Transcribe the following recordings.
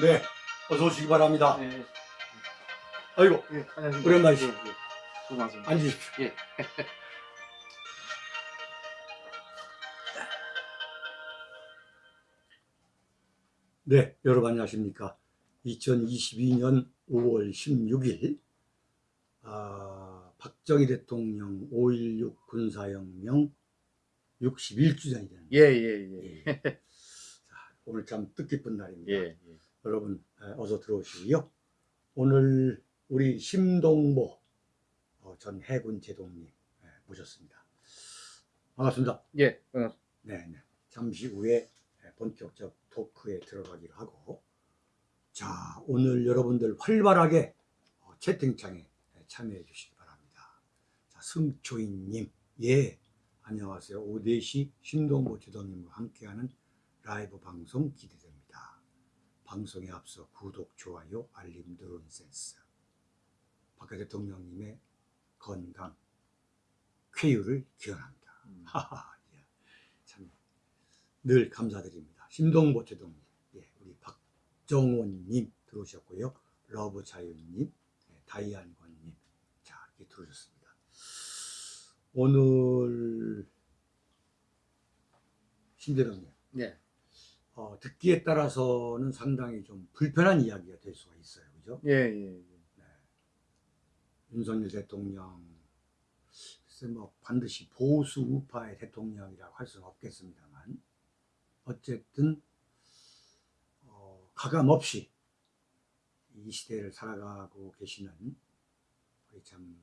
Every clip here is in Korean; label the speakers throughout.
Speaker 1: 네, 어서 오시기 바랍니다.
Speaker 2: 네.
Speaker 1: 아이고,
Speaker 2: 예, 안녕하십니까.
Speaker 1: 오랜만이시-
Speaker 2: 예, 예. 고맙습니다.
Speaker 1: 앉으십시오.
Speaker 2: 예.
Speaker 1: 네, 여러분 안녕하십니까. 2022년 5월 16일, 아, 박정희 대통령 5.16 군사혁명 61주년이 되는
Speaker 2: 예, 예, 예.
Speaker 1: 예. 자, 오늘 참 뜻깊은 날입니다.
Speaker 2: 예, 예.
Speaker 1: 여러분 에, 어서 들어오시고요. 오늘 우리 심동보 어, 전 해군 제독님 에, 모셨습니다. 반갑습니다.
Speaker 2: 예, 반갑습니다.
Speaker 1: 네, 네. 잠시 후에 에, 본격적 토크에 들어가기로 하고 자 오늘 여러분들 활발하게 어, 채팅창에 에, 참여해 주시기 바랍니다. 자 승초인님 예 안녕하세요. 오대시 심동보 제독님과 함께하는 라이브 방송 기대됩니다. 방송에 앞서 구독, 좋아요, 알림 누른 센스. 박 대통령님의 건강, 쾌유를 기원합니다.
Speaker 2: 음.
Speaker 1: 하하, 예. 참, 늘 감사드립니다. 심동보 제독님, 예, 우리 박정원님 들어오셨고요. 러브 자유님, 예, 다이안권님, 자, 이렇게 들어오셨습니다. 오늘, 심대동님,
Speaker 2: 예.
Speaker 1: 어, 듣기에 따라서는 상당히 좀 불편한 이야기가 될 수가 있어요. 그죠?
Speaker 2: 예, 예, 예.
Speaker 1: 윤석열 대통령, 글쎄 뭐 반드시 보수 우파의 대통령이라고 할 수는 없겠습니다만, 어쨌든, 어, 가감 없이 이 시대를 살아가고 계시는 우리 참,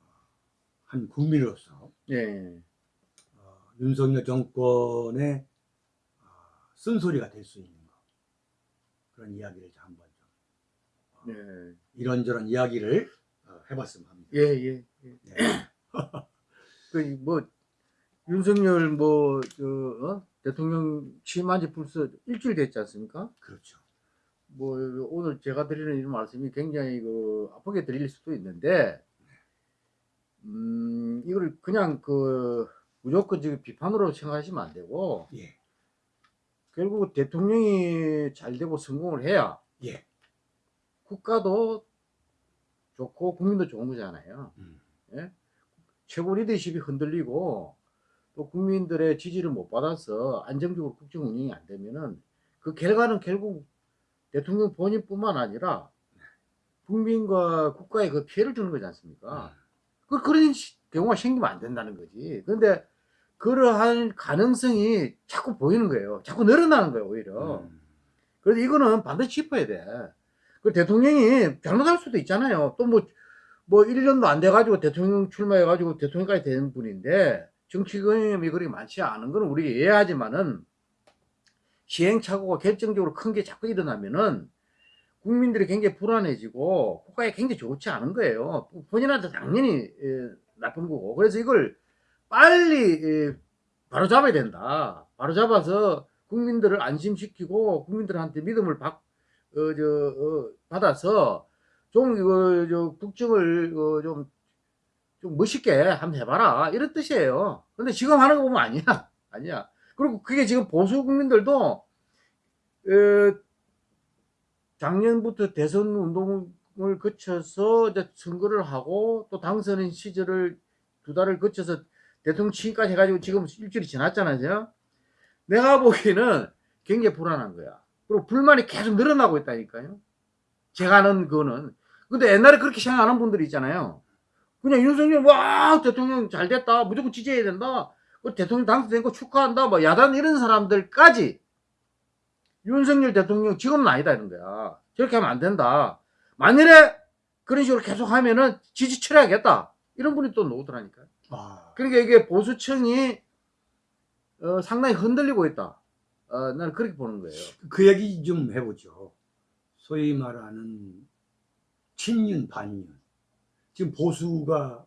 Speaker 1: 어, 한 국민으로서
Speaker 2: 예, 예.
Speaker 1: 어, 윤석열 정권의 어, 쓴소리가 될 수 있는 거 그런 이야기를 한번 좀
Speaker 2: 예,
Speaker 1: 이런저런 이야기를 어, 해봤으면 합니다.
Speaker 2: 예, 예. 예.
Speaker 1: 네.
Speaker 2: 그, 뭐, 윤석열, 뭐, 저, 어? 대통령 취임한 지 벌써 일주일 됐지 않습니까?
Speaker 1: 그렇죠.
Speaker 2: 뭐, 오늘 제가 드리는 이 말씀이 굉장히 그, 아프게 드릴 수도 있는데, 음, 이걸 그냥 그, 무조건 지금 비판으로 생각하시면 안 되고,
Speaker 1: 예,
Speaker 2: 결국 대통령이 잘 되고 성공을 해야
Speaker 1: 예,
Speaker 2: 국가도 좋고 국민도 좋은 거잖아요.
Speaker 1: 음,
Speaker 2: 최고 리더십이 흔들리고 또 국민들의 지지를 못 받아서 안정적으로 국정 운영이 안 되면은 그 결과는 결국 대통령 본인뿐만 아니라 국민과 국가에 그 피해를 주는 거지 않습니까? 그 그런 시- 경우가 생기면 안 된다는 거지. 그런데 그러한 가능성이 자꾸 보이는 거예요. 자꾸 늘어나는 거예요, 오히려.
Speaker 1: 음,
Speaker 2: 그래서 이거는 반드시 짚어야 돼. 그 대통령이 잘못할 수도 있잖아요. 또 뭐, 뭐 1년도 안 돼가지고 대통령 출마해가지고 대통령까지 되는 분인데 정치 경험이 그렇게 많지 않은 건 우리가 이해하지만은 시행착오가 결정적으로 큰 게 자꾸 일어나면은 국민들이 굉장히 불안해지고 국가에 굉장히 좋지 않은 거예요. 본인한테 당연히 에, 나쁜 거고. 그래서 이걸 빨리 에, 바로 잡아야 된다. 바로 잡아서 국민들을 안심시키고 국민들한테 믿음을 받, 어, 저, 어, 받아서 좀 이거 저 국정을 어, 좀, 좀 멋있게 한번 해봐라 이런 뜻이에요. 근데 지금 하는 거 보면 아니야, 아니야. 그리고 그게 지금 보수 국민들도 어, 작년부터 대선 운동을 거쳐서 이제 선거를 하고 또 당선인 시절을 두 달을 거쳐서 대통령 취임까지 해가지고 지금 일주일이 지났잖아요. 내가 보기에는 굉장히 불안한 거야. 그리고 불만이 계속 늘어나고 있다니까요. 제가 아는 그거는. 근데 옛날에 그렇게 생각하는 분들이 있잖아요. 그냥 윤석열, 와, 대통령 잘 됐다. 무조건 지지해야 된다. 그 대통령 당선된 거 축하한다. 뭐 야단 이런 사람들까지 윤석열 대통령 지금은 아니다 이런 거야. 저렇게 하면 안 된다. 만일에 그런 식으로 계속 하면은 지지 철회하겠다. 이런 분이 또 나오더라니까요.
Speaker 1: 아,
Speaker 2: 그러니까 이게 보수층이 어, 상당히 흔들리고 있다. 어, 나는 그렇게 보는 거예요.
Speaker 1: 그 얘기 좀 해보죠. 소위 말하는 친윤 반윤. 지금 보수가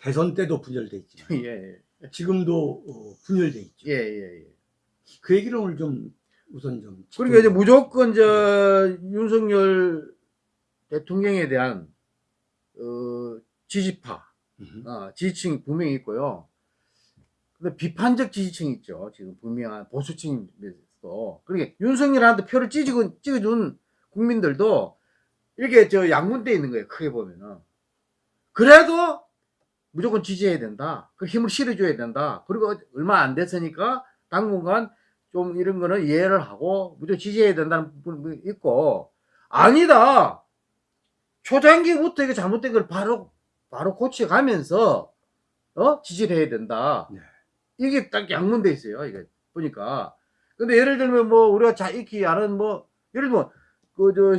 Speaker 1: 대선 때도 분열돼 있지만
Speaker 2: 예,
Speaker 1: 지금도 어, 분열돼 있죠.
Speaker 2: 예, 예, 예.
Speaker 1: 그 얘기를 오늘 좀 우선 좀
Speaker 2: 그러니까 이제. 무조건 저 윤석열 대통령에 대한 어, 지지파,
Speaker 1: 음,
Speaker 2: 어, 지지층이 분명히 있고요. 근데 비판적 지지층이 있죠. 지금 분명한 보수층 수도. 그러니까 윤석열한테 표를 찢어, 찍어준 국민들도 이렇게 저 양분돼 있는 거예요. 크게 보면은. 그래도 무조건 지지해야 된다. 그 힘을 실어줘야 된다. 그리고 얼마 안 됐으니까 당분간 좀 이런 거는 이해를 하고 무조건 지지해야 된다는 부분이 있고 아니다. 초장기부터 이게 잘못된 걸 바로 바로 고쳐가면서 어 지지를 해야 된다.
Speaker 1: 네.
Speaker 2: 이게 딱 양문돼 있어요. 이게 보니까. 근데 예를 들면 뭐 우리가 자 익히 아는 뭐 예를 들면 그 저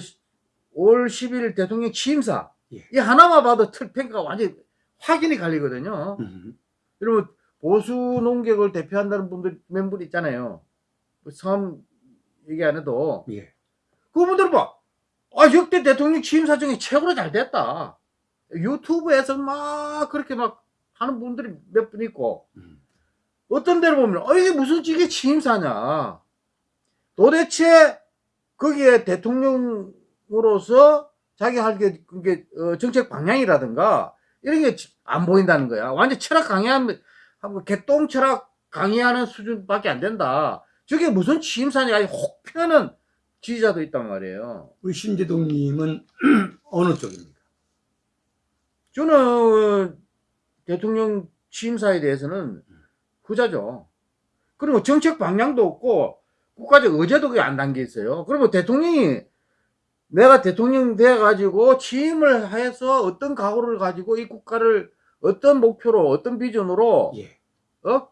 Speaker 2: 올 10일 대통령 취임사
Speaker 1: 예.
Speaker 2: 이 하나만 봐도 틀 평가가 완전 확인이 갈리거든요.
Speaker 1: 음.
Speaker 2: 여러분 보수 농객을 대표한다는 분들 멤버 있잖아요. 뭐 성함 얘기 안 해도
Speaker 1: 예.
Speaker 2: 그분들 봐. 아 역대 대통령 취임사 중에 최고로 잘 됐다. 유튜브에서 막 그렇게 막 하는 분들이 몇 분 있고
Speaker 1: 음.
Speaker 2: 어떤 데를 보면 어 이게 무슨 이게 취임사냐. 도대체 거기에 대통령으로서 자기 할게 그게 어, 정책 방향이라든가 이런 게 안 보인다는 거야. 완전 철학 강의하면 개똥 철학 강의하는 수준밖에 안 된다. 저게 무슨 취임사냐. 혹 펴는 지지자도 있단 말이에요.
Speaker 1: 우리 신재동님은 어느 쪽입니까?
Speaker 2: 저는 대통령 취임사에 대해서는 후자죠. 그리고 정책 방향도 없고 국가적 의제도 그게 안 담겨 있어요. 그러면 대통령이 내가 대통령 돼 가지고 취임을 해서 어떤 각오를 가지고 이 국가를 어떤 목표로 어떤 비전으로
Speaker 1: 예.
Speaker 2: 어?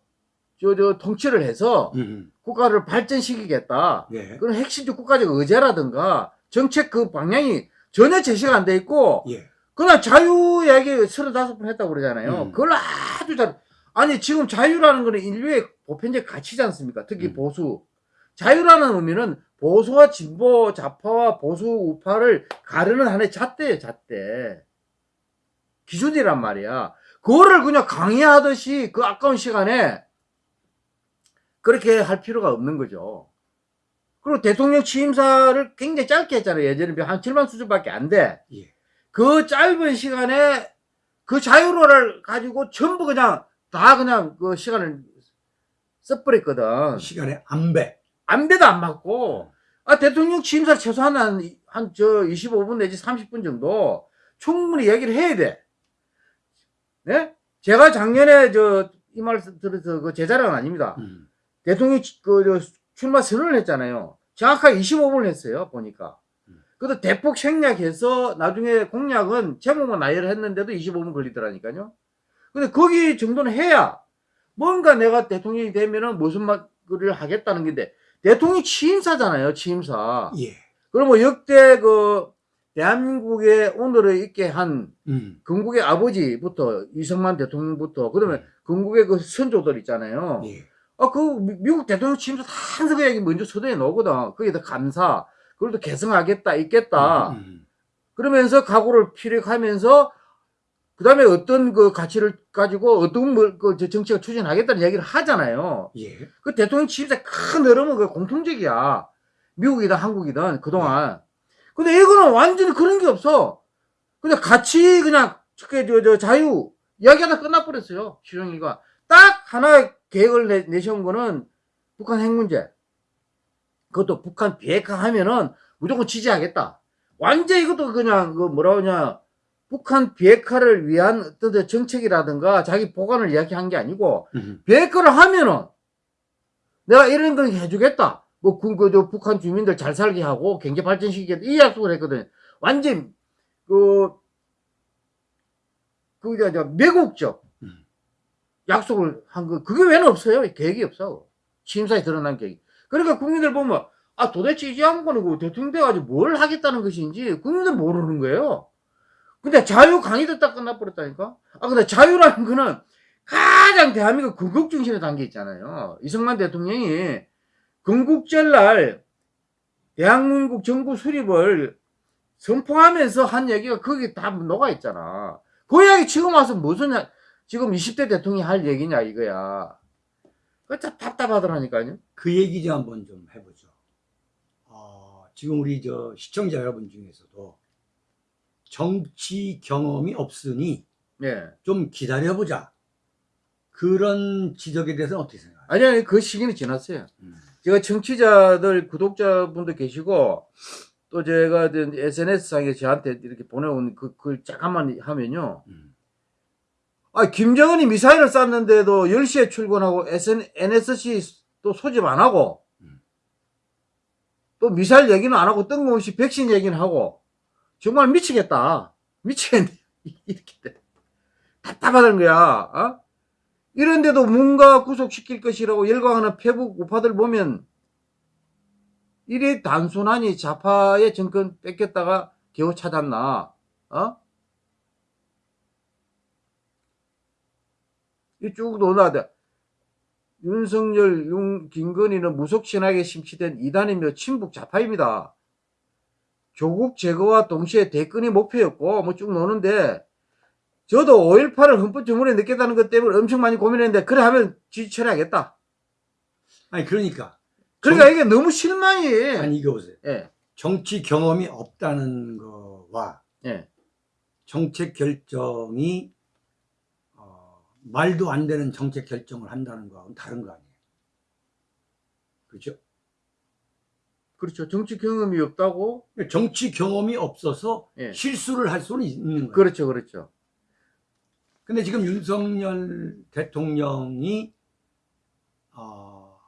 Speaker 2: 저, 저 통치를 해서
Speaker 1: 음.
Speaker 2: 국가를 발전시키겠다.
Speaker 1: 예.
Speaker 2: 그런 핵심적 국가적 의제라든가 정책 그 방향이 전혀 제시가 안 돼 있고
Speaker 1: 예.
Speaker 2: 그냥 자유 이야기 서른다섯 번 했다고 그러잖아요.
Speaker 1: 음.
Speaker 2: 그걸 아주 잘, 아니, 지금 자유라는 거는 인류의 보편적 가치지 않습니까? 특히
Speaker 1: 음.
Speaker 2: 보수. 자유라는 의미는 보수와 진보, 좌파와 보수, 우파를 가르는 하나의 잣대예요, 잣대. 기준이란 말이야. 그거를 그냥 강의하듯이 그 아까운 시간에 그렇게 할 필요가 없는 거죠. 그리고 대통령 취임사를 굉장히 짧게 했잖아요. 예전에 한 7만 수준밖에 안 돼.
Speaker 1: 예.
Speaker 2: 그 짧은 시간에 그 자유로를 가지고 전부 그냥 다 그냥 그 시간을 써버렸거든.
Speaker 1: 시간의 안배.
Speaker 2: 안배도 안 맞고, 아, 대통령 취임사 최소한 한, 한, 저, 25분 내지 30분 정도 충분히 얘기를 해야 돼. 네? 제가 작년에 저, 이말 들어서 그 제 자랑은 아닙니다.
Speaker 1: 음.
Speaker 2: 대통령 치- 그, 저, 출마 선언을 했잖아요. 정확하게 25분을 했어요, 보니까.
Speaker 1: 음.
Speaker 2: 그래도 대폭 생략해서 나중에 공약은 제목만 나열을 했는데도 25분 걸리더라니까요. 근데 거기 정도는 해야 뭔가 내가 대통령이 되면은 무슨 말을 하겠다는 건데 대통령이 취임사잖아요, 취임사.
Speaker 1: 예.
Speaker 2: 그러면 역대 그 대한민국에 오늘을 있게 한
Speaker 1: 음.
Speaker 2: 건국의 아버지부터 이승만 대통령부터 그다음에 건국의 그 선조들 있잖아요.
Speaker 1: 예.
Speaker 2: 아, 그 미- 미국 대통령 취임사 항상 그 얘기 먼저 서두에 놓거든. 거기다 감사, 그걸 또 개성하겠다, 있겠다.
Speaker 1: 음.
Speaker 2: 그러면서 각오를 피력하면서 그 다음에 어떤 그 가치를 가지고 어떤 뭘, 그 정책을 추진하겠다는 얘기를 하잖아요.
Speaker 1: 예.
Speaker 2: 그 대통령 취임사 큰 흐름은 그 공통적이야. 미국이든 한국이든 그동안. 근데 이거는 완전히 그런 게 없어. 그냥 같이 그냥 저, 저, 저 자유 이야기하다 끝나버렸어요. 시정이가. 딱 하나 계획을 내, 내세운 거는 북한 핵 문제. 그것도 북한 비핵화 하면은 무조건 지지하겠다. 완전 이것도 그냥 그 뭐라 그러냐. 북한 비핵화를 위한 어떤 정책이라든가 자기 보관을 이야기한 게 아니고
Speaker 1: 음.
Speaker 2: 비핵화를 하면은 내가 이런 걸 해주겠다. 뭐, 그, 그, 저, 북한 주민들 잘 살게 하고 경제 발전시키겠다. 이 약속을 했거든. 완전, 그, 그, 저, 저, 매국적
Speaker 1: 음.
Speaker 2: 약속을 한 거, 그게 왜는 없어요? 계획이 없어. 취임사에 드러난 계획. 그러니까 국민들 보면, 아, 도대체 이 양반은 그 대통령 돼가지고 뭘 하겠다는 것인지 국민들 모르는 거예요. 근데 자유 강의도 딱 끝나버렸다니까? 아, 근데 자유라는 거는 가장 대한민국 건국 중심에 담겨 있잖아요. 이승만 대통령이 건국절날 대한민국 정부 수립을 선포하면서 한 얘기가 거기 다 녹아 있잖아. 그 이야기 지금 와서 무슨 야- 지금 20대 대통령이 할 얘기냐 이거야. 그참 답답하더라니까요.
Speaker 1: 그 얘기 좀 한번 좀 해보죠. 어, 지금 우리 저 시청자 여러분 중에서도 정치 경험이 없으니
Speaker 2: 예.
Speaker 1: 좀 기다려보자. 그런 지적에 대해서는 어떻게 생각하세요?
Speaker 2: 아니, 아니, 그 시기는 지났어요.
Speaker 1: 음.
Speaker 2: 제가 청취자들, 구독자분도 계시고, 또 제가 SNS상에 저한테 이렇게 보내온 그 글 잠깐만 하면요.
Speaker 1: 음.
Speaker 2: 아, 김정은이 미사일을 쐈는데도 10시에 출근하고 SN, NSC 또 소집 안 하고,
Speaker 1: 음.
Speaker 2: 또 미사일 얘기는 안 하고 뜬금없이 백신 얘기는 하고, 정말 미치겠다. 미치겠네. 이렇게 돼. 답답하다는 거야. 어? 이런데도 뭔가 구속시킬 것이라고 열광하는 페북 우파들 보면, 이래 단순하니 좌파의 정권 뺏겼다가 겨우 찾았나, 어? 쭉 논하다. 윤석열, 윤, 김건희는 무속신학에 심취된 이단이며 친북 좌파입니다. 조국 제거와 동시에 대권이 목표였고, 뭐 쭉 노는데, 저도 5.18을 헌법정문에 넣겠다는 것 때문에 엄청 많이 고민했는데, 그래 하면 지지 처리하겠다.
Speaker 1: 아니 그러니까
Speaker 2: 그러니까 이게 너무 실망이.
Speaker 1: 아니 이거 보세요.
Speaker 2: 예,
Speaker 1: 정치 경험이 없다는 거와
Speaker 2: 예,
Speaker 1: 정책 결정이 어, 말도 안 되는 정책 결정을 한다는 거하고는 다른 거 아니에요. 그렇죠?
Speaker 2: 그렇죠. 정치 경험이 없다고?
Speaker 1: 정치 경험이 없어서
Speaker 2: 예.
Speaker 1: 실수를 할 수는 있는 거예요.
Speaker 2: 그렇죠, 그렇죠.
Speaker 1: 근데 지금 윤석열 대통령이 어,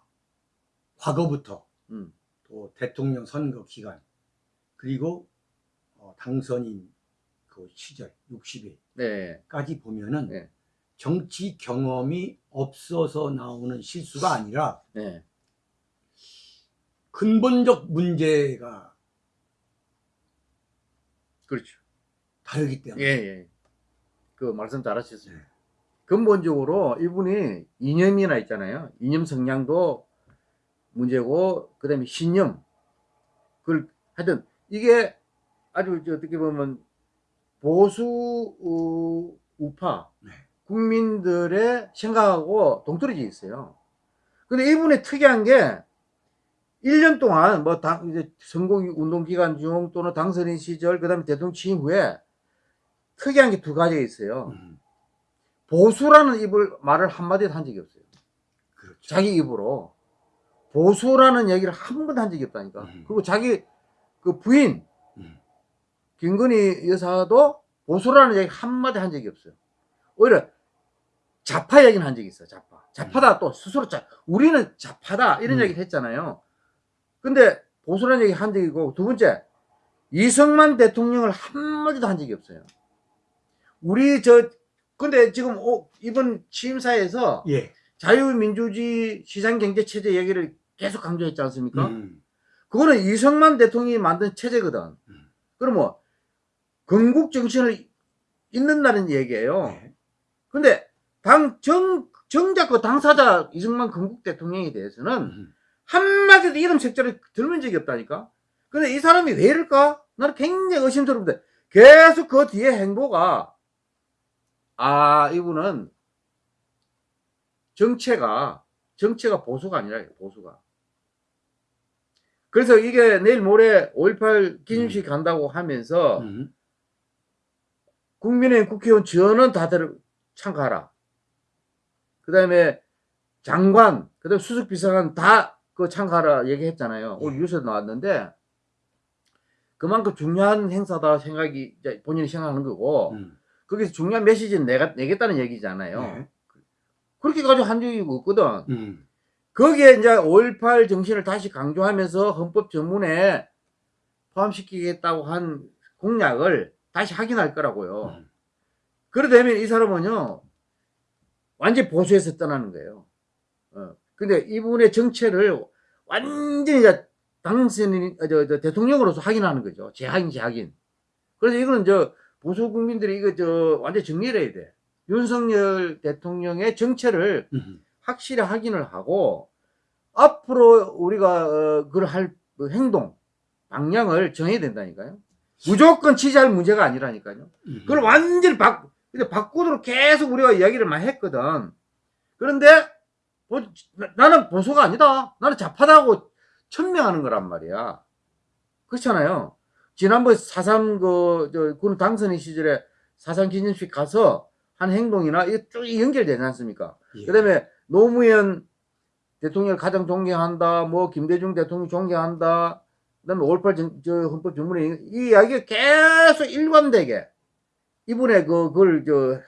Speaker 1: 과거부터
Speaker 2: 음,
Speaker 1: 또 대통령 선거 기간 그리고 어, 당선인 그 시절 60일까지
Speaker 2: 네,
Speaker 1: 보면은
Speaker 2: 네.
Speaker 1: 정치 경험이 없어서 나오는 실수가 아니라
Speaker 2: 네,
Speaker 1: 근본적 문제가
Speaker 2: 그렇죠.
Speaker 1: 다르기
Speaker 2: 예,
Speaker 1: 때문에
Speaker 2: 예. 그 말씀 잘하셨어요.
Speaker 1: 네.
Speaker 2: 근본적으로 이분이 이념이나 있잖아요. 이념 성향도 문제고, 그 다음에 신념. 그걸 하여튼, 이게 아주 저 어떻게 보면 보수 우- 우파
Speaker 1: 네.
Speaker 2: 국민들의 생각하고 동떨어져 있어요. 근데 이분이 특이한 게 1년 동안 뭐 당, 이제 선거 운동 기간 중 또는 당선인 시절, 그 다음에 대통령 취임 후에 특이한 게 두 가지가 있어요.
Speaker 1: 음,
Speaker 2: 보수라는 입을 말을 한마디도 한 적이 없어요.
Speaker 1: 그렇죠.
Speaker 2: 자기 입으로. 보수라는 얘기를 한 번도 한 적이 없다니까.
Speaker 1: 음.
Speaker 2: 그리고 자기 그 부인,
Speaker 1: 음.
Speaker 2: 김건희 여사도 보수라는 얘기 한마디 한 적이 없어요. 오히려 좌파 얘기는 한 적이 있어요. 좌파. 좌파다 또 스스로 자, 우리는 좌파다 이런
Speaker 1: 음.
Speaker 2: 얘기를 했잖아요. 근데 보수라는 얘기 한 적이고 두 번째 이승만 대통령을 한마디도 한 적이 없어요. 우리 저 근데 지금 오- 이번 취임사에서
Speaker 1: 예.
Speaker 2: 자유민주주의 시장경제체제 얘기를 계속 강조했지 않습니까?
Speaker 1: 음,
Speaker 2: 그거는 이승만 대통령이 만든 체제거든.
Speaker 1: 음.
Speaker 2: 그럼 뭐, 건국 정신을 잇는다는 얘기예요.
Speaker 1: 네.
Speaker 2: 근데, 당, 정, 정작 그 당사자 이승만 건국 대통령에 대해서는
Speaker 1: 음,
Speaker 2: 한마디도 이름 색자를 들은 적이 없다니까? 근데 이 사람이 왜 이럴까? 나는 굉장히 의심스러운데, 계속 그 뒤에 행보가, 아, 이분은 정체가, 정체가 보수가 아니라, 보수가. 그래서 이게 내일 모레 5.18 기념식 간다고 하면서,
Speaker 1: 음,
Speaker 2: 국민의힘 국회의원 전원 다들 참가하라. 그 다음에 장관, 그 다음에 수석비서관 다 그 참가하라 얘기했잖아요. 오늘
Speaker 1: 예.
Speaker 2: 뉴스에 나왔는데, 그만큼 중요한 행사다 생각이, 본인이 생각하는 거고,
Speaker 1: 음,
Speaker 2: 거기서 중요한 메시지는 내가, 내겠다는 얘기잖아요.
Speaker 1: 네.
Speaker 2: 그렇게 가지고 한 적이 없거든.
Speaker 1: 음,
Speaker 2: 거기에 이제 5.18 정신을 다시 강조하면서 헌법 전문에 포함시키겠다고 한 공약을 다시 확인할 거라고요.
Speaker 1: 음.
Speaker 2: 그러다면 이 사람은요, 완전히 보수에서 떠나는 거예요. 어. 근데 이분의 정체를 완전히 이제 당선인, 어, 저, 저, 대통령으로서 확인하는 거죠. 재확인, 재확인. 그래서 이거는 저, 보수 국민들이 이거 저, 완전히 정리를 해야 돼. 윤석열 대통령의 정체를
Speaker 1: 음,
Speaker 2: 확실히 확인을 하고, 앞으로 우리가, 어, 그걸 할 행동, 방향을 정해야 된다니까요. 무조건 지지할 문제가 아니라니까요.
Speaker 1: 음.
Speaker 2: 그걸 완전히 바, 근데 바꾸도록 계속 우리가 이야기를 많이 했거든. 그런데, 보- 나- 나는 보수가 아니다. 나는 좌파다고 천명하는 거란 말이야. 그렇잖아요. 지난번에 사삼 그, 저, 군 당선인 시절에 사삼 기념식 가서 행동이나 이게 쭉 연결되지 않습니까?
Speaker 1: 예.
Speaker 2: 그 다음에 노무현 대통령을 가장 존경한다, 뭐 김대중 대통령 존경한다, 그 다음에 5.18 전- 저 헌법 전문에 이 이야기가 계속 일관되게 이분의 그 그걸 저,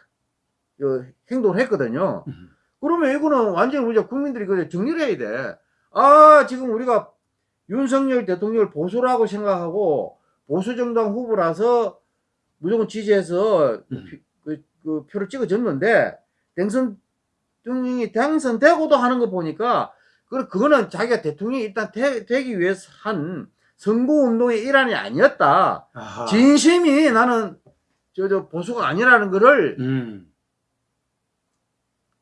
Speaker 2: 저 행동을 했거든요.
Speaker 1: 음.
Speaker 2: 그러면 이거는 완전히 우리가 국민들이 그 정리를 해야 돼. 아 지금 우리가 윤석열 대통령을 보수라고 생각하고 보수 정당 후보라서 무조건 지지해서
Speaker 1: 음.
Speaker 2: 피- 그, 그 표를 찍어줬는데 당선 대통령이 당선되고도 하는 거 보니까 그 그거는 자기가 대통령이 일단 되, 되기 위해서 한 선거 운동의 일환이 아니었다.
Speaker 1: 아하.
Speaker 2: 진심이 나는 저, 저 보수가 아니라는 거를
Speaker 1: 음.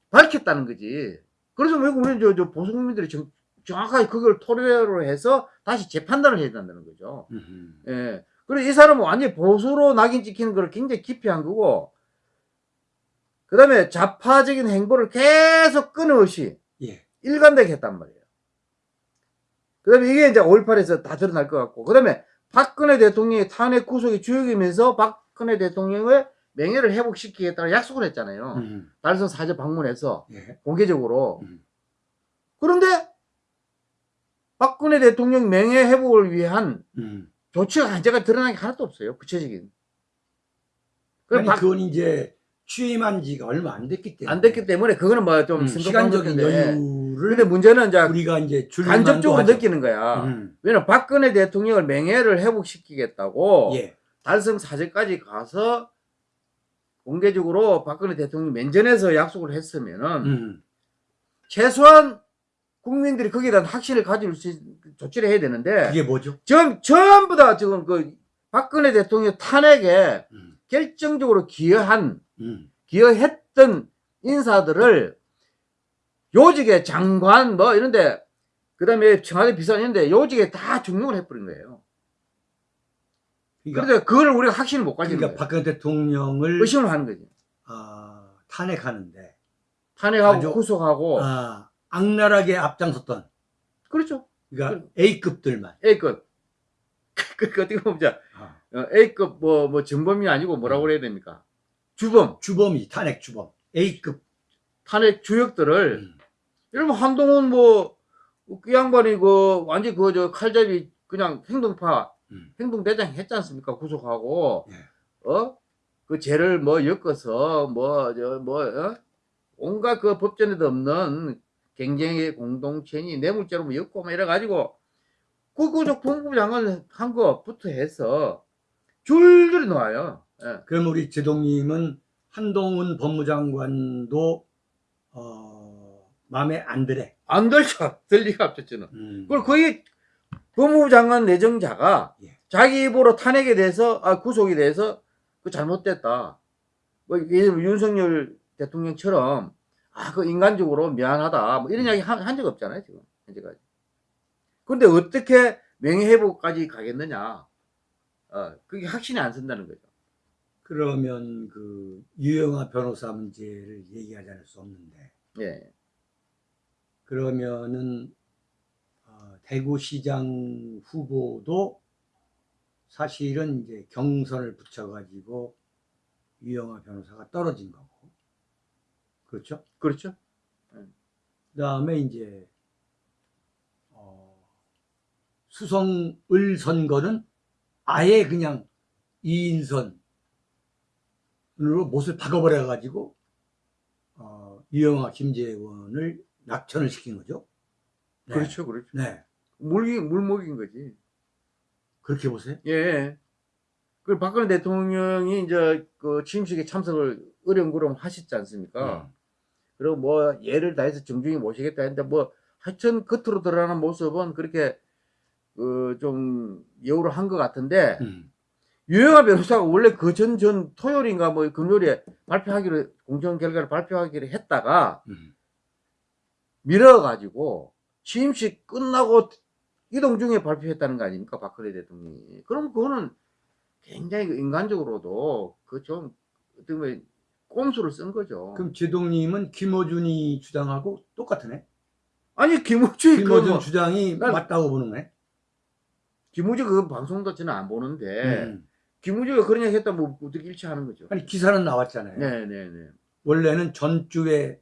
Speaker 2: 밝혔다는 거지. 그래서 왜 우리 저, 저 보수 국민들이 정, 정확하게 그걸 토대로 해서 다시 재판단을 해야 된다는 거죠.
Speaker 1: 음.
Speaker 2: 예. 그리고 이 사람은 완전히 보수로 낙인 찍히는 걸 굉장히 기피한 거고, 그 다음에 좌파적인 행보를 계속 끊임없이
Speaker 1: 예.
Speaker 2: 일관되게 했단 말이에요. 그 다음에 이게 이제 5.18에서 다 드러날 것 같고, 그 다음에 박근혜 대통령의 탄핵 구속의 주역이면서 박 근혜 대통령의 명예를 회복시키겠다는 약속을 했잖아요.
Speaker 1: 음.
Speaker 2: 달성 사저 방문해서
Speaker 1: 예.
Speaker 2: 공개적으로.
Speaker 1: 음.
Speaker 2: 그런데 박근혜 대통령 명예 회복을 위한
Speaker 1: 음.
Speaker 2: 조치가 한제가 드러난 게 하나도 없어요. 구체적인.
Speaker 1: 아니
Speaker 2: 박-
Speaker 1: 그건 이제 취임한 지가 얼마 안 됐기 때문에
Speaker 2: 안 됐기 때문에 그거는 뭐좀
Speaker 1: 음, 시간적인 여유를
Speaker 2: 근데 문제는 이제
Speaker 1: 우리가 이제
Speaker 2: 간접적으로. 느끼는 거야.
Speaker 1: 음.
Speaker 2: 왜냐면 박근혜 대통령을 명예를 회복시키겠다고
Speaker 1: 예.
Speaker 2: 달성 사저까지 가서 공개적으로 박근혜 대통령 면전에서 약속을 했으면은
Speaker 1: 음.
Speaker 2: 최소한 국민들이 거기에 대한 확신을 가질 수 있, 조치를 해야 되는데
Speaker 1: 그게 뭐죠?
Speaker 2: 전, 전부 다 지금 그 박근혜 대통령 탄핵에
Speaker 1: 음.
Speaker 2: 결정적으로 기여한
Speaker 1: 음.
Speaker 2: 기여했던 인사들을 요직의 장관 뭐 이런데 그 다음에 청와대 비서관 이런데 요직에 다 중용을 해버린 거예요.
Speaker 1: 그러니까,
Speaker 2: 그런데 그걸 우리가 확신을 못 가지는
Speaker 1: 그러니까
Speaker 2: 거예요.
Speaker 1: 박근혜 대통령을
Speaker 2: 의심을 하는 거지.
Speaker 1: 아, 탄핵하는데
Speaker 2: 탄핵하고
Speaker 1: 아주-
Speaker 2: 구속하고
Speaker 1: 아, 악랄하게 앞장섰던
Speaker 2: 그렇죠.
Speaker 1: 그러니까 A급들만
Speaker 2: A급. 그, 그 어떻게 보면 자,
Speaker 1: 아,
Speaker 2: 어, A급 뭐, 뭐 전범이 아니고 뭐라고 그래야 됩니까? 주범,
Speaker 1: 주범이 탄핵 주범 A급
Speaker 2: 탄핵 주역들을
Speaker 1: 음.
Speaker 2: 여러분 한동훈 뭐그 양반이 그 완전 그 저 칼잡이 그냥 행동파
Speaker 1: 음.
Speaker 2: 행동대장 했지 않습니까? 구속하고
Speaker 1: 예.
Speaker 2: 어? 그 죄를 뭐 엮어서 뭐저뭐 어? 온갖 그 법전에도 없는 경쟁의 공동체니 뇌물죄로 뭐 엮고 막 이래 가지고 그그저 법무부 장관 한 거부터 해서 줄줄이 나와요. 예.
Speaker 1: 그럼 우리 제동님은 한동훈 법무장관도 어, 마음에 안 들어.
Speaker 2: 안 들죠. 들 리가 없죠, 저는.
Speaker 1: 음.
Speaker 2: 그걸 거의 법무부 장관 내정자가
Speaker 1: 예.
Speaker 2: 자기 입으로 탄핵에 대해서 아 구속에 대해서 그 잘못됐다. 뭐 윤석열 대통령처럼 아 그 인간적으로 미안하다 뭐 이런 이야기 한 적 없잖아요 지금 현재까지. 그런데 어떻게 명예회복까지 가겠느냐? 어 그게 확신이 안 선다는 거죠.
Speaker 1: 그러면 그 유영아 변호사 문제를 얘기하지 않을 수 없는데
Speaker 2: 예.
Speaker 1: 그러면은 어, 대구시장 후보도 사실은 이제 경선을 붙여가지고 유영아 변호사가 떨어진 거고 그렇죠?
Speaker 2: 그렇죠.
Speaker 1: 그 다음에 이제 어, 수성을 선거는 아예 그냥 이인선으로 못을 박아버려 가지고 어, 유영아 김재원을 낙천을 시킨 거죠. 네.
Speaker 2: 그렇죠, 그렇죠.
Speaker 1: 네,
Speaker 2: 물기 물먹인 거지.
Speaker 1: 그렇게 보세요.
Speaker 2: 예. 그 박근혜 대통령이 이제 그 취임식에 참석을 어령부령 하셨지 않습니까?
Speaker 1: 음.
Speaker 2: 그리고 뭐 예를 다해서 정중히 모시겠다 했는데 뭐 하여튼 겉으로 드러나는 모습은 그렇게 그 좀 여우를 한 것 같은데
Speaker 1: 음.
Speaker 2: 유영아 변호사가 원래 그 전 전 토요일인가 뭐 금요일에 발표하기로 공정 결과를 발표하기로 했다가
Speaker 1: 음.
Speaker 2: 미뤄가지고 취임식 끝나고 이동 중에 발표했다는 거 아닙니까 박근혜 대통령이 그럼 그거는 굉장히 그 인간적으로도 그 좀 어떻게 보면 꼼수를 쓴 거죠.
Speaker 1: 그럼 제동님은 김어준이 주장하고 똑같으네.
Speaker 2: 아니 김우주
Speaker 1: 김어준
Speaker 2: 그
Speaker 1: 주장이
Speaker 2: 난-
Speaker 1: 맞다고 보는 거네.
Speaker 2: 김우주 그 방송도 저는 안 보는데
Speaker 1: 음.
Speaker 2: 김우주가 그런 얘기 했다면 뭐 어떻게 일치하는 거죠.
Speaker 1: 아니 기사는 나왔잖아요.
Speaker 2: 네네네.
Speaker 1: 원래는 전주에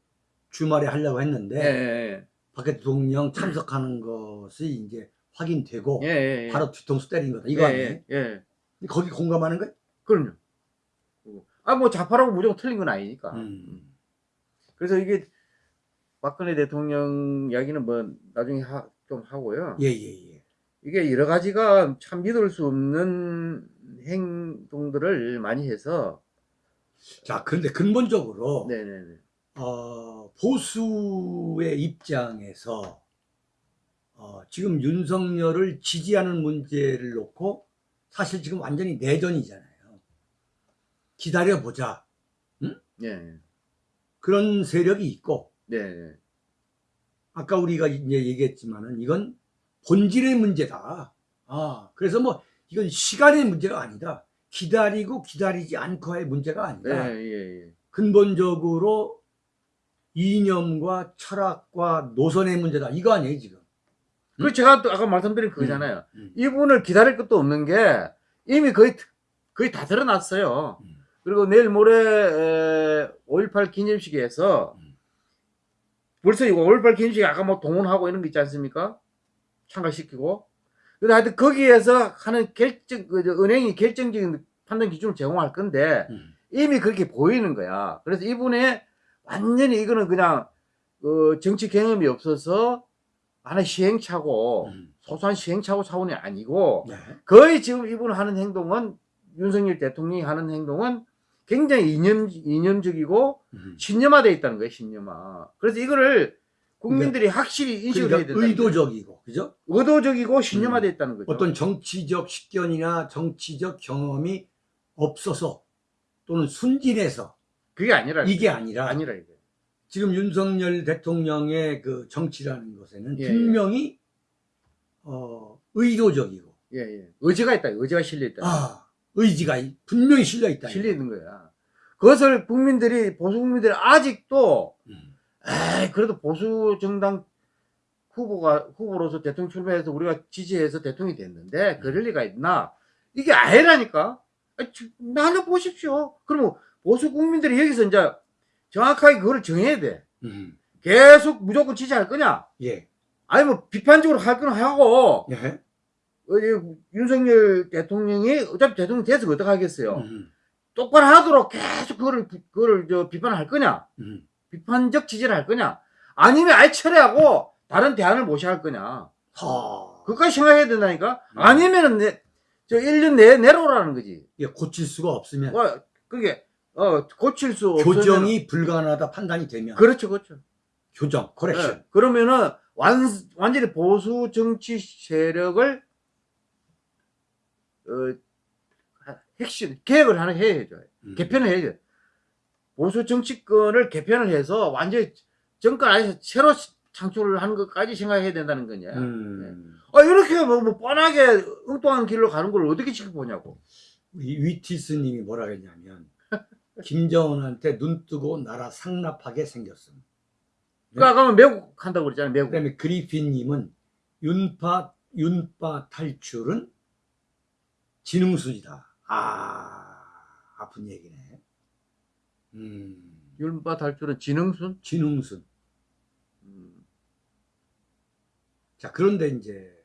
Speaker 1: 주말에 하려고
Speaker 2: 예,
Speaker 1: 했는데
Speaker 2: 예,
Speaker 1: 박 대통령 참석하는 것이 이제 확인되고
Speaker 2: 예, 예, 예.
Speaker 1: 바로 뒤통수 때린 거다 이거
Speaker 2: 예,
Speaker 1: 아니에요?
Speaker 2: 예, 예.
Speaker 1: 거기 공감하는 거예요?
Speaker 2: 그럼요. 아, 뭐 좌파라고 무조건 틀린 건 아니니까.
Speaker 1: 음.
Speaker 2: 그래서 이게 박근혜 대통령 이야기는 뭐 나중에 하, 좀 하고요.
Speaker 1: 예 예 예.
Speaker 2: 이게 여러 가지가 참 믿을 수 없는 행동들을 많이 해서
Speaker 1: 자 그런데 근본적으로
Speaker 2: 네네네.
Speaker 1: 어, 보수의 입장에서 어, 지금 윤석열을 지지하는 문제를 놓고 사실 지금 완전히 내전이잖아요. 기다려보자.
Speaker 2: 네.
Speaker 1: 그런 세력이 있고,
Speaker 2: 네.
Speaker 1: 아까 우리가 이제 얘기했지만은 이건 본질의 문제다. 아, 그래서 뭐 이건 시간의 문제가 아니다. 기다리고 기다리지 않고의 문제가 아니다.
Speaker 2: 네. 예, 예.
Speaker 1: 근본적으로 이념과 철학과 노선의 문제다. 이거 아니에요, 지금.
Speaker 2: 그 제가 또 아까 말씀드린 그거잖아요.
Speaker 1: 음.
Speaker 2: 이분을 기다릴 것도 없는 게 이미 거의 거의 다 드러났어요.
Speaker 1: 음.
Speaker 2: 그리고 내일 모레 5.18 기념식에서
Speaker 1: 음.
Speaker 2: 벌써 이거 5.18 기념식 아까 뭐 동원하고 이런 거 있지 않습니까? 참가시키고. 근데 하여튼 거기에서 하는 결정, 그, 저, 은행이 결정적인 판단 기준을 제공할 건데
Speaker 1: 음.
Speaker 2: 이미 그렇게 보이는 거야. 그래서 이분의 완전히 이거는 그냥 그 정치 경험이 없어서 하나의 시행착오,
Speaker 1: 음.
Speaker 2: 소소한 시행착오 차원이 아니고
Speaker 1: 네.
Speaker 2: 거의 지금 이분 하는 행동은 윤석열 대통령이 하는 행동은 굉장히 이념, 이념적이고
Speaker 1: 음.
Speaker 2: 신념화되어 있다는 거예요, 신념화. 그래서 이거를 국민들이 확실히 인식을 해야
Speaker 1: 그러니까
Speaker 2: 된다.
Speaker 1: 의도적이고, 그죠?
Speaker 2: 의도적이고 신념화되어 있다는 거죠.
Speaker 1: 어떤 정치적 식견이나 정치적 경험이 없어서 또는 순진해서
Speaker 2: 그게 아니라
Speaker 1: 이게 아니라
Speaker 2: 아니라 이게.
Speaker 1: 지금 윤석열 대통령의 그 정치라는 것에는
Speaker 2: 예,
Speaker 1: 분명히 어, 의도적이고
Speaker 2: 예, 예. 의지가 있다. 의지가 실려 있다.
Speaker 1: 아, 의지가 이- 분명히 실려 있다.
Speaker 2: 실려 있는 거야. 그것을 국민들이 보수 국민들이 아직도
Speaker 1: 음.
Speaker 2: 에이, 그래도 보수 정당 후보가 후보로서 대통령 출마해서 우리가 지지해서 대통령이 됐는데 그럴 리가 있나? 이게 아니라니까. 아, 지- 나는 보십시오. 그러면 보수 국민들이 여기서 이제 정확하게 그걸 정해야 돼.
Speaker 1: 음.
Speaker 2: 계속 무조건 지지할 거냐?
Speaker 1: 예.
Speaker 2: 아니면 비판적으로 할 거나 하고
Speaker 1: 예.
Speaker 2: 어, 이 윤석열 대통령이 어차피 대통령 돼서 어떡 하겠어요?
Speaker 1: 음.
Speaker 2: 똑바로 하도록 계속 그거를 비- 그거를 저 비판할 거냐?
Speaker 1: 음.
Speaker 2: 비판적 지지를 할 거냐? 아니면 아예 철회하고 다른 대안을 모셔야 할 거냐?
Speaker 1: 하.
Speaker 2: 그까지 생각해야 된다니까?
Speaker 1: 음.
Speaker 2: 아니면은 내, 저 1년 내에 내려오라는 거지.
Speaker 1: 이게 고칠 수가 없으면
Speaker 2: 어, 그게, 어, 고칠 수 없으면.
Speaker 1: 교정이 불가능하다 판단이 되면
Speaker 2: 그렇죠, 그렇죠.
Speaker 1: 교정, 코렉션.
Speaker 2: 예. 그러면은 완, 완전히 보수 정치 세력을, 어, 핵심, 개혁을 하나 해야죠.
Speaker 1: 음.
Speaker 2: 개편을 해야죠. 보수 정치권을 개편을 해서 완전히 정권 안에서 새로 창출을 하는 것까지 생각해야 된다는 거냐.
Speaker 1: 음.
Speaker 2: 아, 이렇게 뭐, 뭐 뻔하게 엉뚱한 길로 가는 걸 어떻게 지켜보냐고.
Speaker 1: 위, 위티스님이 뭐라 그랬냐면 김정은한테 눈 뜨고 나라 상납하게 생겼음.
Speaker 2: 그 아까 매국 한다고 그랬잖아요, 매국.
Speaker 1: 그다음에 그리핀님은 윤파 윤파 탈출은 지능순이다. 아 아픈 얘기네. 음,
Speaker 2: 율바 탈출은 지능순?
Speaker 1: 지능순.
Speaker 2: 음,
Speaker 1: 자 그런데 이제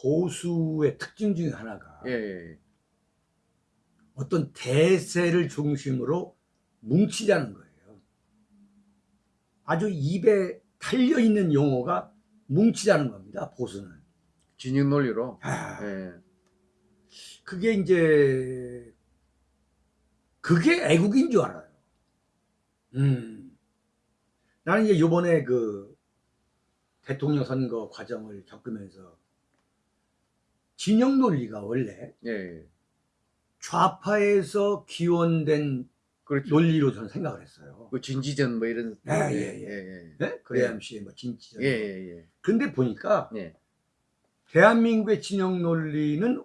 Speaker 1: 보수의 특징 중에 하나가
Speaker 2: 예, 예.
Speaker 1: 어떤 대세를 중심으로 뭉치자는 거예요. 아주 입에 달려 있는 용어가 뭉치자는 겁니다. 보수는.
Speaker 2: 진영 논리로.
Speaker 1: 아,
Speaker 2: 예.
Speaker 1: 그게 이제 그게 애국인 줄 알아요. 음. 나는 이제 요번에 그 대통령 선거 과정을 겪으면서 진영 논리가 원래
Speaker 2: 예, 예.
Speaker 1: 좌파에서 기원된
Speaker 2: 그렇죠.
Speaker 1: 논리로 저는 생각을 했어요.
Speaker 2: 그 진지전 뭐 이런.
Speaker 1: 아,
Speaker 2: 예,
Speaker 1: 예, 예.
Speaker 2: 예.
Speaker 1: 네? 그레암 씨의 뭐 진치전.
Speaker 2: 예, 예, 예.
Speaker 1: 근데 보니까
Speaker 2: 예.
Speaker 1: 대한민국의 진영 논리는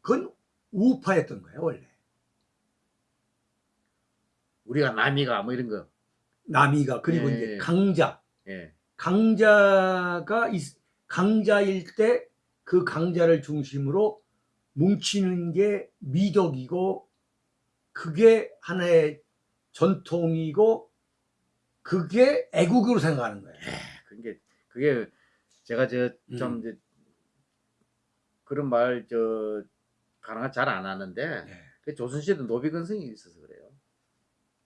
Speaker 1: 그건 우파였던 거예요, 원래.
Speaker 2: 우리가 남이가 뭐 이런 거.
Speaker 1: 남이가 그리고
Speaker 2: 예,
Speaker 1: 이제
Speaker 2: 예.
Speaker 1: 강자.
Speaker 2: 예.
Speaker 1: 강자가 있- 강자일 때 그 강자를 중심으로 뭉치는 게 미덕이고 그게 하나의 전통이고 그게 애국으로 생각하는 거예요.
Speaker 2: 그게 그게 제가 저좀
Speaker 1: 음.
Speaker 2: 그런 말 저 가능한 잘 안 하는데
Speaker 1: 네.
Speaker 2: 그 조선시대 노비 근성이 있어서 그래요.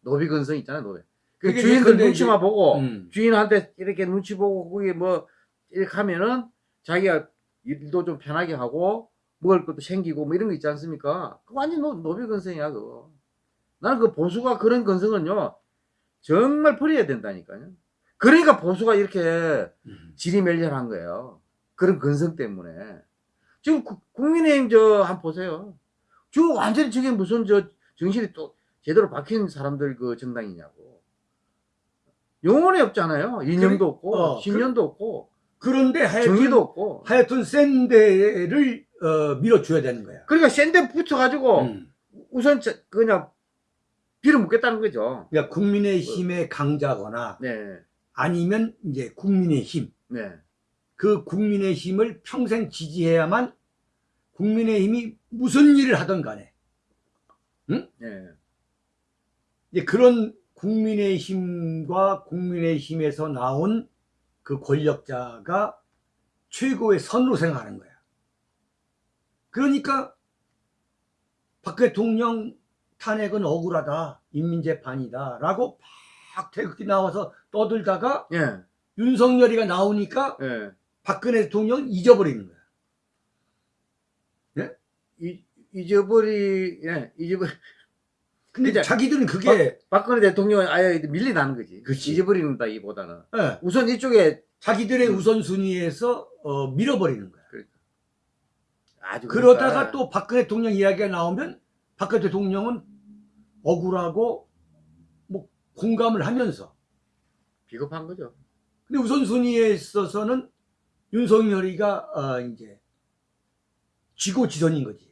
Speaker 2: 노비 근성 있잖아요, 노비. 그 주인들 눈치만
Speaker 1: 이제-
Speaker 2: 보고
Speaker 1: 음.
Speaker 2: 주인한테 이렇게 눈치 보고 그게 뭐 이렇게 하면은 자기가 일도 좀 편하게 하고 먹을 것도 생기고 뭐 이런 거 있지 않습니까? 그 완전 노, 노비 근성이야 그거. 나는 그 보수가 그런 근성은요 정말 버려야 된다니까요. 그러니까 보수가 이렇게
Speaker 1: 음.
Speaker 2: 지리멸렬한 거예요. 그런 근성 때문에. 지금 구- 국민의힘 저 한번 보세요. 지금 완전히 저게 무슨 저 정신이 또 제대로 박힌 사람들 그 정당이냐고. 영혼이 없잖아요. 이념도
Speaker 1: 그래-
Speaker 2: 없고
Speaker 1: 어,
Speaker 2: 신념도 없고
Speaker 1: 그런데 하여튼,
Speaker 2: 정의도 없고.
Speaker 1: 하여튼 센 데를 어, 밀어줘야 되는 거야.
Speaker 2: 그러니까 센데 붙여가지고
Speaker 1: 음.
Speaker 2: 우선 저- 그냥 빌어먹겠다는 거죠.
Speaker 1: 그러니까 국민의힘의 강자거나
Speaker 2: 네,
Speaker 1: 아니면 이제 국민의힘
Speaker 2: 네,
Speaker 1: 그 국민의힘을 평생 지지해야만 국민의힘이 무슨 일을 하든 간에
Speaker 2: 네.
Speaker 1: 이제 그런 국민의힘과 국민의힘에서 나온 그 권력자가 최고의 선으로 생각하는 거야. 그러니까 박 대통령 탄핵은 억울하다, 인민재판이다 라고 막 태극기 나와서 떠들다가
Speaker 2: 예,
Speaker 1: 윤석열이가 나오니까
Speaker 2: 예.
Speaker 1: 박근혜 대통령 잊어버리는 거야.
Speaker 2: 이, 잊어버리, 예, 잊어버리.
Speaker 1: 근데
Speaker 2: 그죠?
Speaker 1: 자기들은 그게
Speaker 2: 박 근혜 대통령은 아예 밀리나는 거지.
Speaker 1: 그치.
Speaker 2: 잊어버린다기보다는.
Speaker 1: 예,
Speaker 2: 우선 이쪽에
Speaker 1: 자기들의
Speaker 2: 음.
Speaker 1: 우선순위에서 어, 밀어버리는 거야. 그러다가
Speaker 2: 그러니까
Speaker 1: 또 박근혜 대통령 이야기가 나오면 박근혜 대통령은 억울하고 뭐 공감을 하면서
Speaker 2: 비겁한 거죠.
Speaker 1: 근데 우선순위에 있어서는 윤석열이가 어, 이제 지고지선인 거지.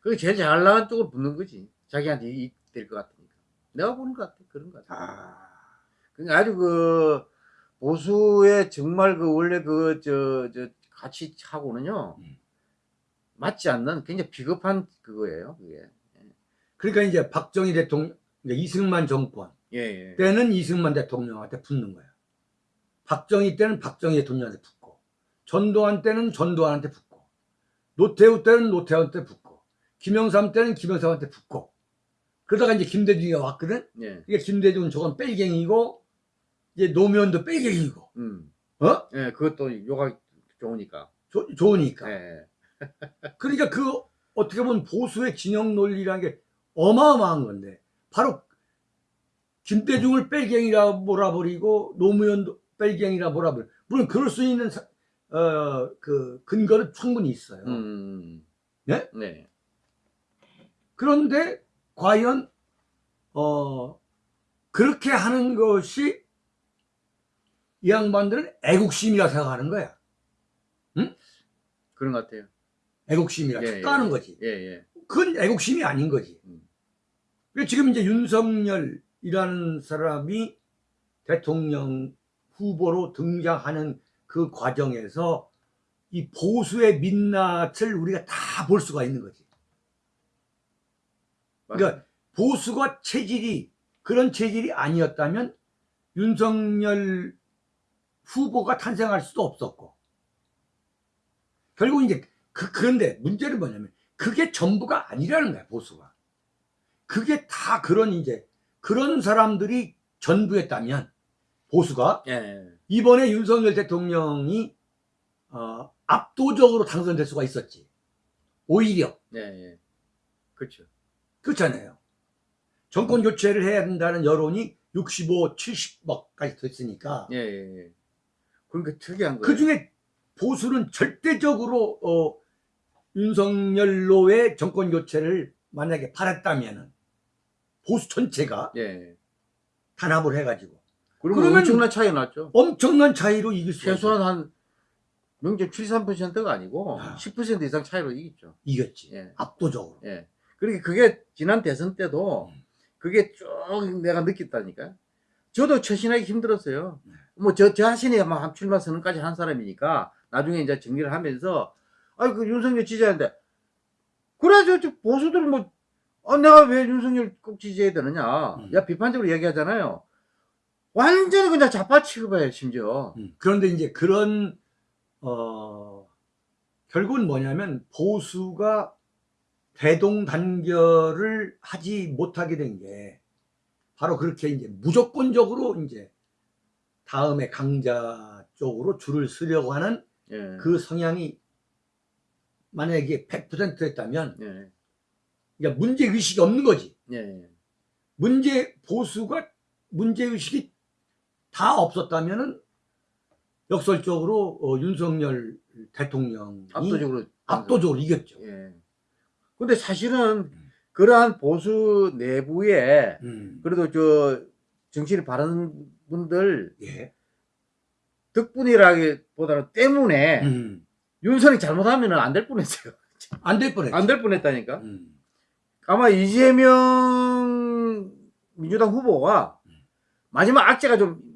Speaker 2: 그게 제일 잘 나간 쪽으로 붙는 거지. 자기한테 이익 될것 같으니까. 내가 보는 것 같아. 그런 것 같아.
Speaker 1: 아,
Speaker 2: 그러니까 아주 그 보수의 정말 그 원래 그 저 저 가치하고는요
Speaker 1: 음.
Speaker 2: 맞지 않는 굉장히 비겁한 그거예요. 그게.
Speaker 1: 그러니까 이제 박정희 대통령, 이승만 정권
Speaker 2: 예, 예.
Speaker 1: 때는 이승만 대통령한테 붙는 거야. 박정희 때는 박정희 대통령한테 붙고, 전두환 때는 전두환한테 붙고, 노태우 때는 노태우한테 붙고, 김영삼 때는 김영삼한테 붙고, 그러다가 이제 김대중이 왔거든?
Speaker 2: 예.
Speaker 1: 이게 김대중은 저건 뺄갱이고, 이제 노무현도 뺄갱이고,
Speaker 2: 음.
Speaker 1: 어?
Speaker 2: 예, 그것도 요가 좋으니까.
Speaker 1: 조- 좋으니까.
Speaker 2: 예.
Speaker 1: 그러니까 그, 어떻게 보면 보수의 진영 논리라는 게 어마어마한 건데, 바로 김대중을 뺄갱이라 몰아버리고, 노무현도 뺄갱이라 몰아버리고, 물론 그럴 수 있는, 사- 어, 그, 근거는 충분히 있어요.
Speaker 2: 음.
Speaker 1: 네?
Speaker 2: 네.
Speaker 1: 그런데, 과연, 어, 그렇게 하는 것이 이 양반들은 애국심이라 생각하는 거야.
Speaker 2: 그런 것 같아요.
Speaker 1: 애국심이라
Speaker 2: 예,
Speaker 1: 착각하는
Speaker 2: 예.
Speaker 1: 거지.
Speaker 2: 예, 예.
Speaker 1: 그건 애국심이 아닌 거지.
Speaker 2: 음.
Speaker 1: 그러니까 지금 이제 윤석열이라는 사람이 대통령 후보로 등장하는 그 과정에서 이 보수의 민낯을 우리가 다 볼 수가 있는 거지. 그러니까 보수가 체질이 그런 체질이 아니었다면 윤석열 후보가 탄생할 수도 없었고 결국 이제 그 그런데 문제는 뭐냐면 그게 전부가 아니라는 거야 보수가 그게 다 그런 이제 그런 사람들이 전부였다면 보수가
Speaker 2: 예, 예.
Speaker 1: 이번에 윤석열 대통령이 어, 압도적으로 당선될 수가 있었지 오히려
Speaker 2: 예, 예. 그렇죠.
Speaker 1: 그렇잖아요. 정권 교체를 해야 된다는 여론이 65, 70막까지 됐으니까
Speaker 2: 예, 예, 예. 그러니까 특이한 거예요.
Speaker 1: 그 중에 보수는 절대적으로 어, 윤석열로의 정권 교체를 만약에 바랐다면은 보수 전체가
Speaker 2: 예, 예.
Speaker 1: 단합을 해가지고
Speaker 2: 그러면 엄청난 차이 났죠.
Speaker 1: 엄청난 차이로 이길 수
Speaker 2: 최소한 한 명절 73%가 아니고
Speaker 1: 아.
Speaker 2: 10% 이상 차이로 이겼죠.
Speaker 1: 이겼지.
Speaker 2: 예.
Speaker 1: 압도적으로.
Speaker 2: 예. 그러니까 그게 지난 대선 때도
Speaker 1: 음.
Speaker 2: 그게 쭉 내가 느꼈다니까. 저도 처신하기 힘들었어요.
Speaker 1: 네.
Speaker 2: 뭐저저 자신이 막 출마 선언까지 한 사람이니까 나중에 이제 정리를 하면서 아이 그 윤석열 지지하는데 그래 저, 저 보수들 뭐 어, 내가 왜 윤석열 꼭 지지해야 되느냐.
Speaker 1: 음.
Speaker 2: 야, 비판적으로 얘기하잖아요. 완전히 그냥 좌파 취급해, 심지어.
Speaker 1: 음, 그런데 이제 그런 어 결국은 뭐냐면 보수가 대동단결을 하지 못하게 된 게 바로 그렇게 이제 무조건적으로 이제 다음에 강자 쪽으로 줄을 서려고 하는
Speaker 2: 예.
Speaker 1: 그 성향이 만약에 100%였다면
Speaker 2: 예.
Speaker 1: 그러니까 문제 의식이 없는 거지.
Speaker 2: 예.
Speaker 1: 문제 보수가 문제 의식이 다 없었다면 은 역설적으로 어, 윤석열 대통령이
Speaker 2: 압도적으로.
Speaker 1: 압도적으로 이겼죠.
Speaker 2: 예. 근데 사실은
Speaker 1: 음.
Speaker 2: 그러한 보수 내부에
Speaker 1: 음.
Speaker 2: 그래도 저 정치를 바라는 분들
Speaker 1: 예.
Speaker 2: 덕분이라기보다는 때문에
Speaker 1: 음.
Speaker 2: 윤석이 잘못하면 안 될 뻔했어요.
Speaker 1: 안 될 뻔했죠.
Speaker 2: 안될 뻔했다니까.
Speaker 1: 음.
Speaker 2: 아마 이재명 민주당 후보가
Speaker 1: 음.
Speaker 2: 마지막 악재가 좀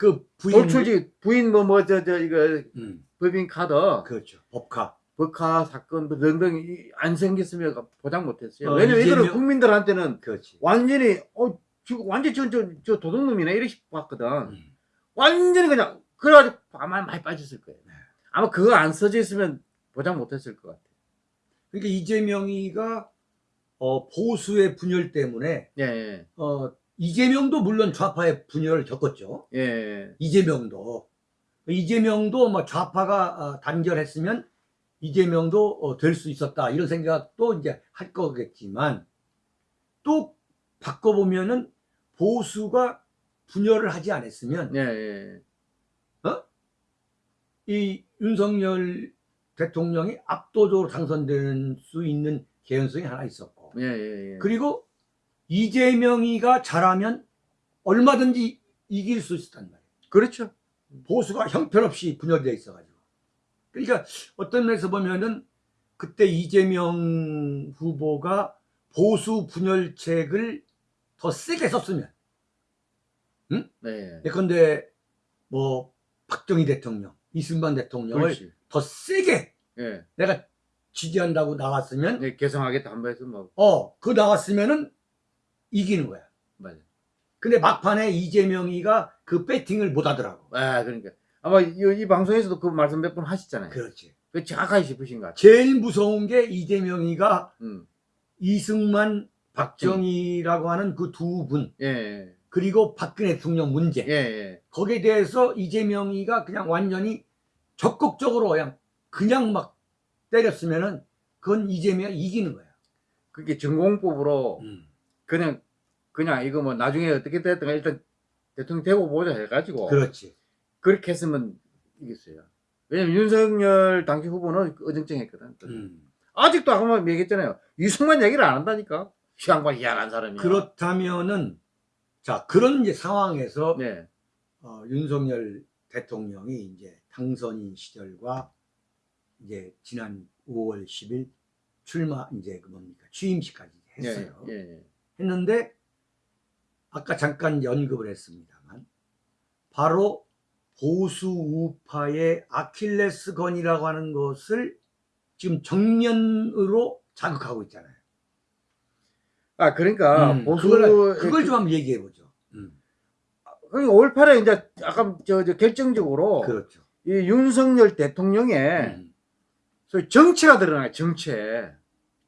Speaker 1: 그 부인
Speaker 2: 돌출지 부인 뭐 뭐 저 저 이거
Speaker 1: 음.
Speaker 2: 법인 카드
Speaker 1: 그렇죠. 법카.
Speaker 2: 법카 사건 뭐 등등 이- 안 생겼으면 보장 못했어요.
Speaker 1: 어,
Speaker 2: 왜냐면
Speaker 1: 이재명-
Speaker 2: 국민들한테는
Speaker 1: 그렇지.
Speaker 2: 완전히 어 지금 완전 저, 저, 저 도둑놈이네 이렇게 봤거든.
Speaker 1: 음.
Speaker 2: 완전히 그냥 그래가지고 아마 많이 빠졌을 거예요.
Speaker 1: 네.
Speaker 2: 아마 그거 안 써져 있으면 보장 못했을 것 같아요.
Speaker 1: 그러니까 이재명이가 어, 보수의 분열 때문에
Speaker 2: 예, 예,
Speaker 1: 어, 이재명도 물론 좌파의 분열을 겪었죠.
Speaker 2: 예, 예.
Speaker 1: 이재명도 이재명도 뭐 좌파가 어, 단결했으면 이재명도 어, 될수 있었다 이런 생각도 이제 할 거겠지만 또 바꿔보면은 보수가 분열을 하지 않았으면
Speaker 2: 예, 예.
Speaker 1: 이 윤석열 대통령이 압도적으로 당선될 수 있는 개연성이 하나 있었고
Speaker 2: 예, 예, 예.
Speaker 1: 그리고 이재명이가 잘하면 얼마든지 이길 수 있었단 말이에요.
Speaker 2: 그렇죠.
Speaker 1: 보수가 형편없이 분열되어 있어가지고. 그러니까 어떤 면에서 보면은 그때 이재명 후보가 보수 분열책을 더 세게 썼으면,
Speaker 2: 네.
Speaker 1: 예컨대 뭐 박정희 대통령, 이승만 대통령을
Speaker 2: 그렇지.
Speaker 1: 더 세게
Speaker 2: 예.
Speaker 1: 내가 지지한다고 나왔으면,
Speaker 2: 네, 개성하겠다 한번 해서 뭐
Speaker 1: 어, 그 나왔으면은 이기는 거야.
Speaker 2: 맞아.
Speaker 1: 근데 막판에 이재명이가 그 배팅을 못 하더라고.
Speaker 2: 아, 그러니까 아마 이, 이 방송에서도 그 말씀 몇 번 하셨잖아요.
Speaker 1: 그렇지.
Speaker 2: 그 정확하게 짚으신 것 같아요.
Speaker 1: 제일 무서운 게 이재명이가
Speaker 2: 음.
Speaker 1: 이승만, 박정희라고 하는 그 두 분,
Speaker 2: 예, 예,
Speaker 1: 그리고 박근혜 대통령 문제.
Speaker 2: 예, 예.
Speaker 1: 거기에 대해서 이재명이가 그냥 완전히 적극적으로 그냥, 그냥 막 때렸으면은 그건 이재명이 이기는 거야.
Speaker 2: 그게 전공법으로
Speaker 1: 음.
Speaker 2: 그냥 그냥 이거 뭐 나중에 어떻게 됐든 일단 대통령 되고 보자 해가지고
Speaker 1: 그렇지.
Speaker 2: 그렇게 했으면 이겼어요. 왜냐면 윤석열 당시 후보는 어정쩡했거든.
Speaker 1: 음.
Speaker 2: 아직도 아까 뭐 얘기했잖아요. 이승만 얘기를 안 한다니까. 희한과 희한한 사람이야.
Speaker 1: 그렇다면은, 자, 그런 이제 상황에서
Speaker 2: 네.
Speaker 1: 어, 윤석열 대통령이 이제 당선인 시절과 이제 지난 5월 10일 출마 이제 그 뭡니까 취임식까지 했어요.
Speaker 2: 예, 예, 예.
Speaker 1: 했는데 아까 잠깐 언급을 했습니다만 바로 보수 우파의 아킬레스건이라고 하는 것을 지금 정면으로 자극하고 있잖아요.
Speaker 2: 아 그러니까
Speaker 1: 음,
Speaker 2: 보수
Speaker 1: 그걸, 그걸 좀 한번 얘기해 보죠. 음,
Speaker 2: 그러니까 5.18에 이제 아까 저, 저 결정적으로
Speaker 1: 그렇죠.
Speaker 2: 이 윤석열 대통령의
Speaker 1: 음,
Speaker 2: 소위 정체가 드러나요. 정체.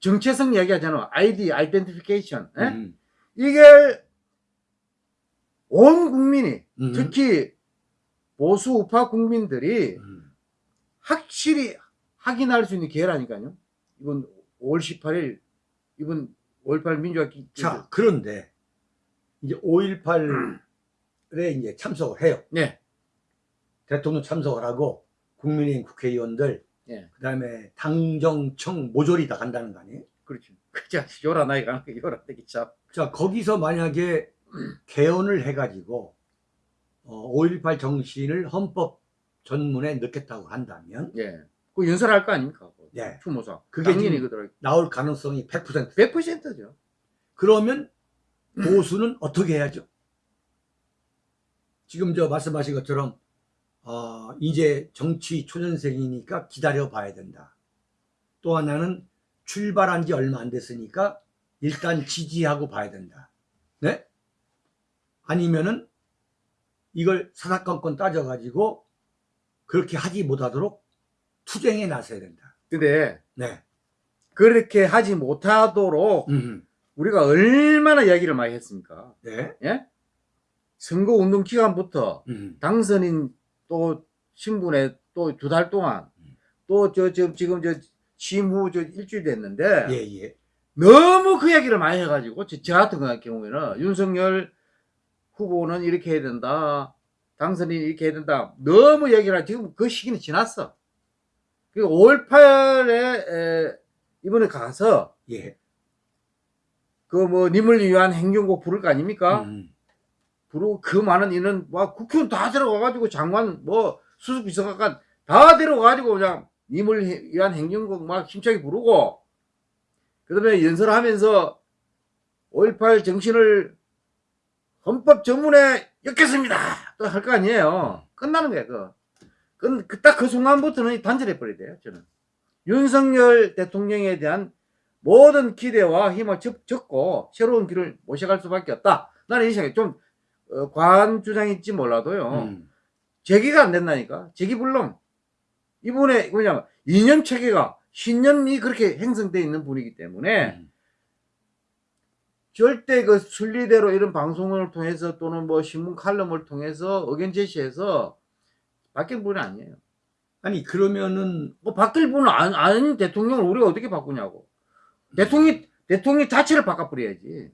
Speaker 2: 정체성 얘기하잖아. 아이디, 아이덴티피케이션. 예?
Speaker 1: 음,
Speaker 2: 이게 온 국민이
Speaker 1: 음,
Speaker 2: 특히 보수 우파 국민들이
Speaker 1: 음,
Speaker 2: 확실히 확인할 수 있는 기회라니까요. 이번 5월 18일 이번 5.18 민주화 기
Speaker 1: 자 그런데 이제 5.18에 이제 참석을 해요.
Speaker 2: 네.
Speaker 1: 대통령 참석을 하고 국민의힘 국회의원들
Speaker 2: 예.
Speaker 1: 그다음에 당정청 모조리 다 간다는 거 아니에요?
Speaker 2: 그렇죠. 그자 가는 거 요라 되기 참.
Speaker 1: 자 거기서 만약에 개헌을 해가지고 어, 5.18 정신을 헌법 전문에 넣겠다고 한다면
Speaker 2: 예. 그 연설할 거 아닙니까?
Speaker 1: 네.
Speaker 2: 추모사.
Speaker 1: 그게
Speaker 2: 당연히
Speaker 1: 지금
Speaker 2: 그더라.
Speaker 1: 나올 가능성이 100%
Speaker 2: 100%죠.
Speaker 1: 그러면 보수는 어떻게 해야죠? 지금 저 말씀하신 것처럼 어, 이제 정치 초년생이니까 기다려 봐야 된다. 또 하나는 출발한 지 얼마 안 됐으니까 일단 지지하고 봐야 된다. 네? 아니면은 이걸 사사건건 따져가지고 그렇게 하지 못하도록 투쟁에 나서야 된다.
Speaker 2: 근데
Speaker 1: 네.
Speaker 2: 그렇게 하지 못하도록
Speaker 1: 음.
Speaker 2: 우리가 얼마나 이야기를 많이 했습니까?
Speaker 1: 네.
Speaker 2: 예? 선거 운동 기간부터
Speaker 1: 음.
Speaker 2: 당선인 또 신분에 또 두 달 동안
Speaker 1: 음.
Speaker 2: 또저저 지금 저 취임 후 저 일주일 됐는데
Speaker 1: 예, 예.
Speaker 2: 너무 그 얘기를 많이 해가지고 저, 저 같은 경우에는 윤석열 후보는 이렇게 해야 된다 당선인이 이렇게 해야 된다 너무 얘기를 하 지금 그 시기는 지났어 그리고 5월 8일에 이번에 가서
Speaker 1: 예.
Speaker 2: 그뭐 님을 위한 행정곡 부를 거 아닙니까
Speaker 1: 음.
Speaker 2: 부르고 그 많은 인원 와 국회의원 다 데려가가지고 장관 뭐 수석 비서관까지 다 데려가가지고 그냥 님을 위한 행정곡 막 힘차게 부르고 그 다음에 연설하면서 5.18 정신을 헌법 전문에 엮겠습니다 또 할 거 아니에요 끝나는 거야 그거 딱그 순간부터는 단절해 버려야 돼요 저는 윤석열 대통령에 대한 모든 기대와 힘을 접, 접고 새로운 길을 모셔갈 수밖에 없다 나는 이 생각이 좀 어, 과한 주장일지 몰라도요.
Speaker 1: 음.
Speaker 2: 제기가 안 된다니까. 제기불능. 이분의 뭐냐면 이념 체계가 신념이 그렇게 형성되어 있는 분이기 때문에
Speaker 1: 음.
Speaker 2: 절대 그 순리대로 이런 방송을 통해서 또는 뭐 신문 칼럼을 통해서 의견 제시해서 바뀔 분이 아니에요.
Speaker 1: 아니 그러면은
Speaker 2: 뭐 바뀔 분은 안, 아닌 대통령을 우리가 어떻게 바꾸냐고. 대통령 대통령 자체를 바꿔버려야지.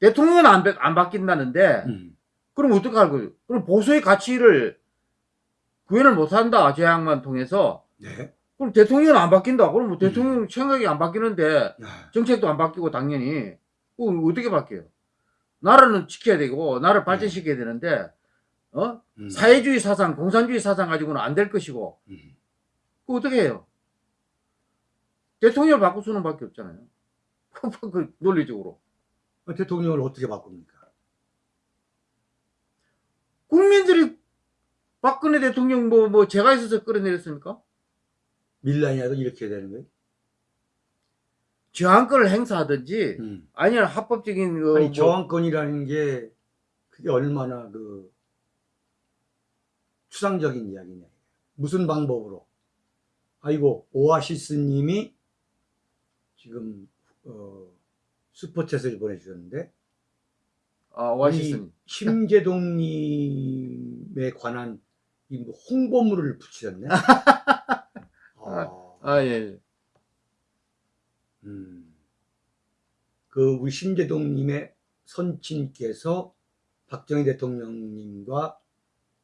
Speaker 2: 대통령은 안, 바- 안 바뀐다는데
Speaker 1: 음.
Speaker 2: 그럼 어떡할 거예요? 그럼 보수의 가치를 구현을 못한다, 제 양만 통해서.
Speaker 1: 네.
Speaker 2: 그럼 대통령은 안 바뀐다. 그럼 뭐 대통령 생각이 안 바뀌는데
Speaker 1: 아,
Speaker 2: 정책도 안 바뀌고 당연히. 그럼 어떻게 바뀌어요? 나라는 지켜야 되고, 나라를 발전시켜야 되는데, 어?
Speaker 1: 음.
Speaker 2: 사회주의 사상, 공산주의 사상 가지고는 안 될 것이고,
Speaker 1: 음.
Speaker 2: 그 어떻게 해요? 대통령을 바꿀 수는 밖에 없잖아요. 그 논리적으로.
Speaker 1: 어, 대통령을 어떻게 바꿉니까?
Speaker 2: 국민들이 박근혜 대통령 뭐, 뭐, 제가 있어서 끌어내렸습니까?
Speaker 1: 밀라니아도 이렇게 되는 거예요?
Speaker 2: 저항권을 행사하든지
Speaker 1: 음.
Speaker 2: 아니면 합법적인 그
Speaker 1: 아니
Speaker 2: 뭐-
Speaker 1: 저항권이라는 게 그게 얼마나 그 추상적인 이야기냐. 무슨 방법으로? 아이고 오아시스님이 지금 어, 슈퍼챗을 보내주셨는데
Speaker 2: 아, 오아시스님
Speaker 1: 심재동님에 관한 이뭐 홍보물을 붙이셨네. 아,
Speaker 2: 아 예.
Speaker 1: 음. 그 우리 심재동님의 선친께서 박정희 대통령님과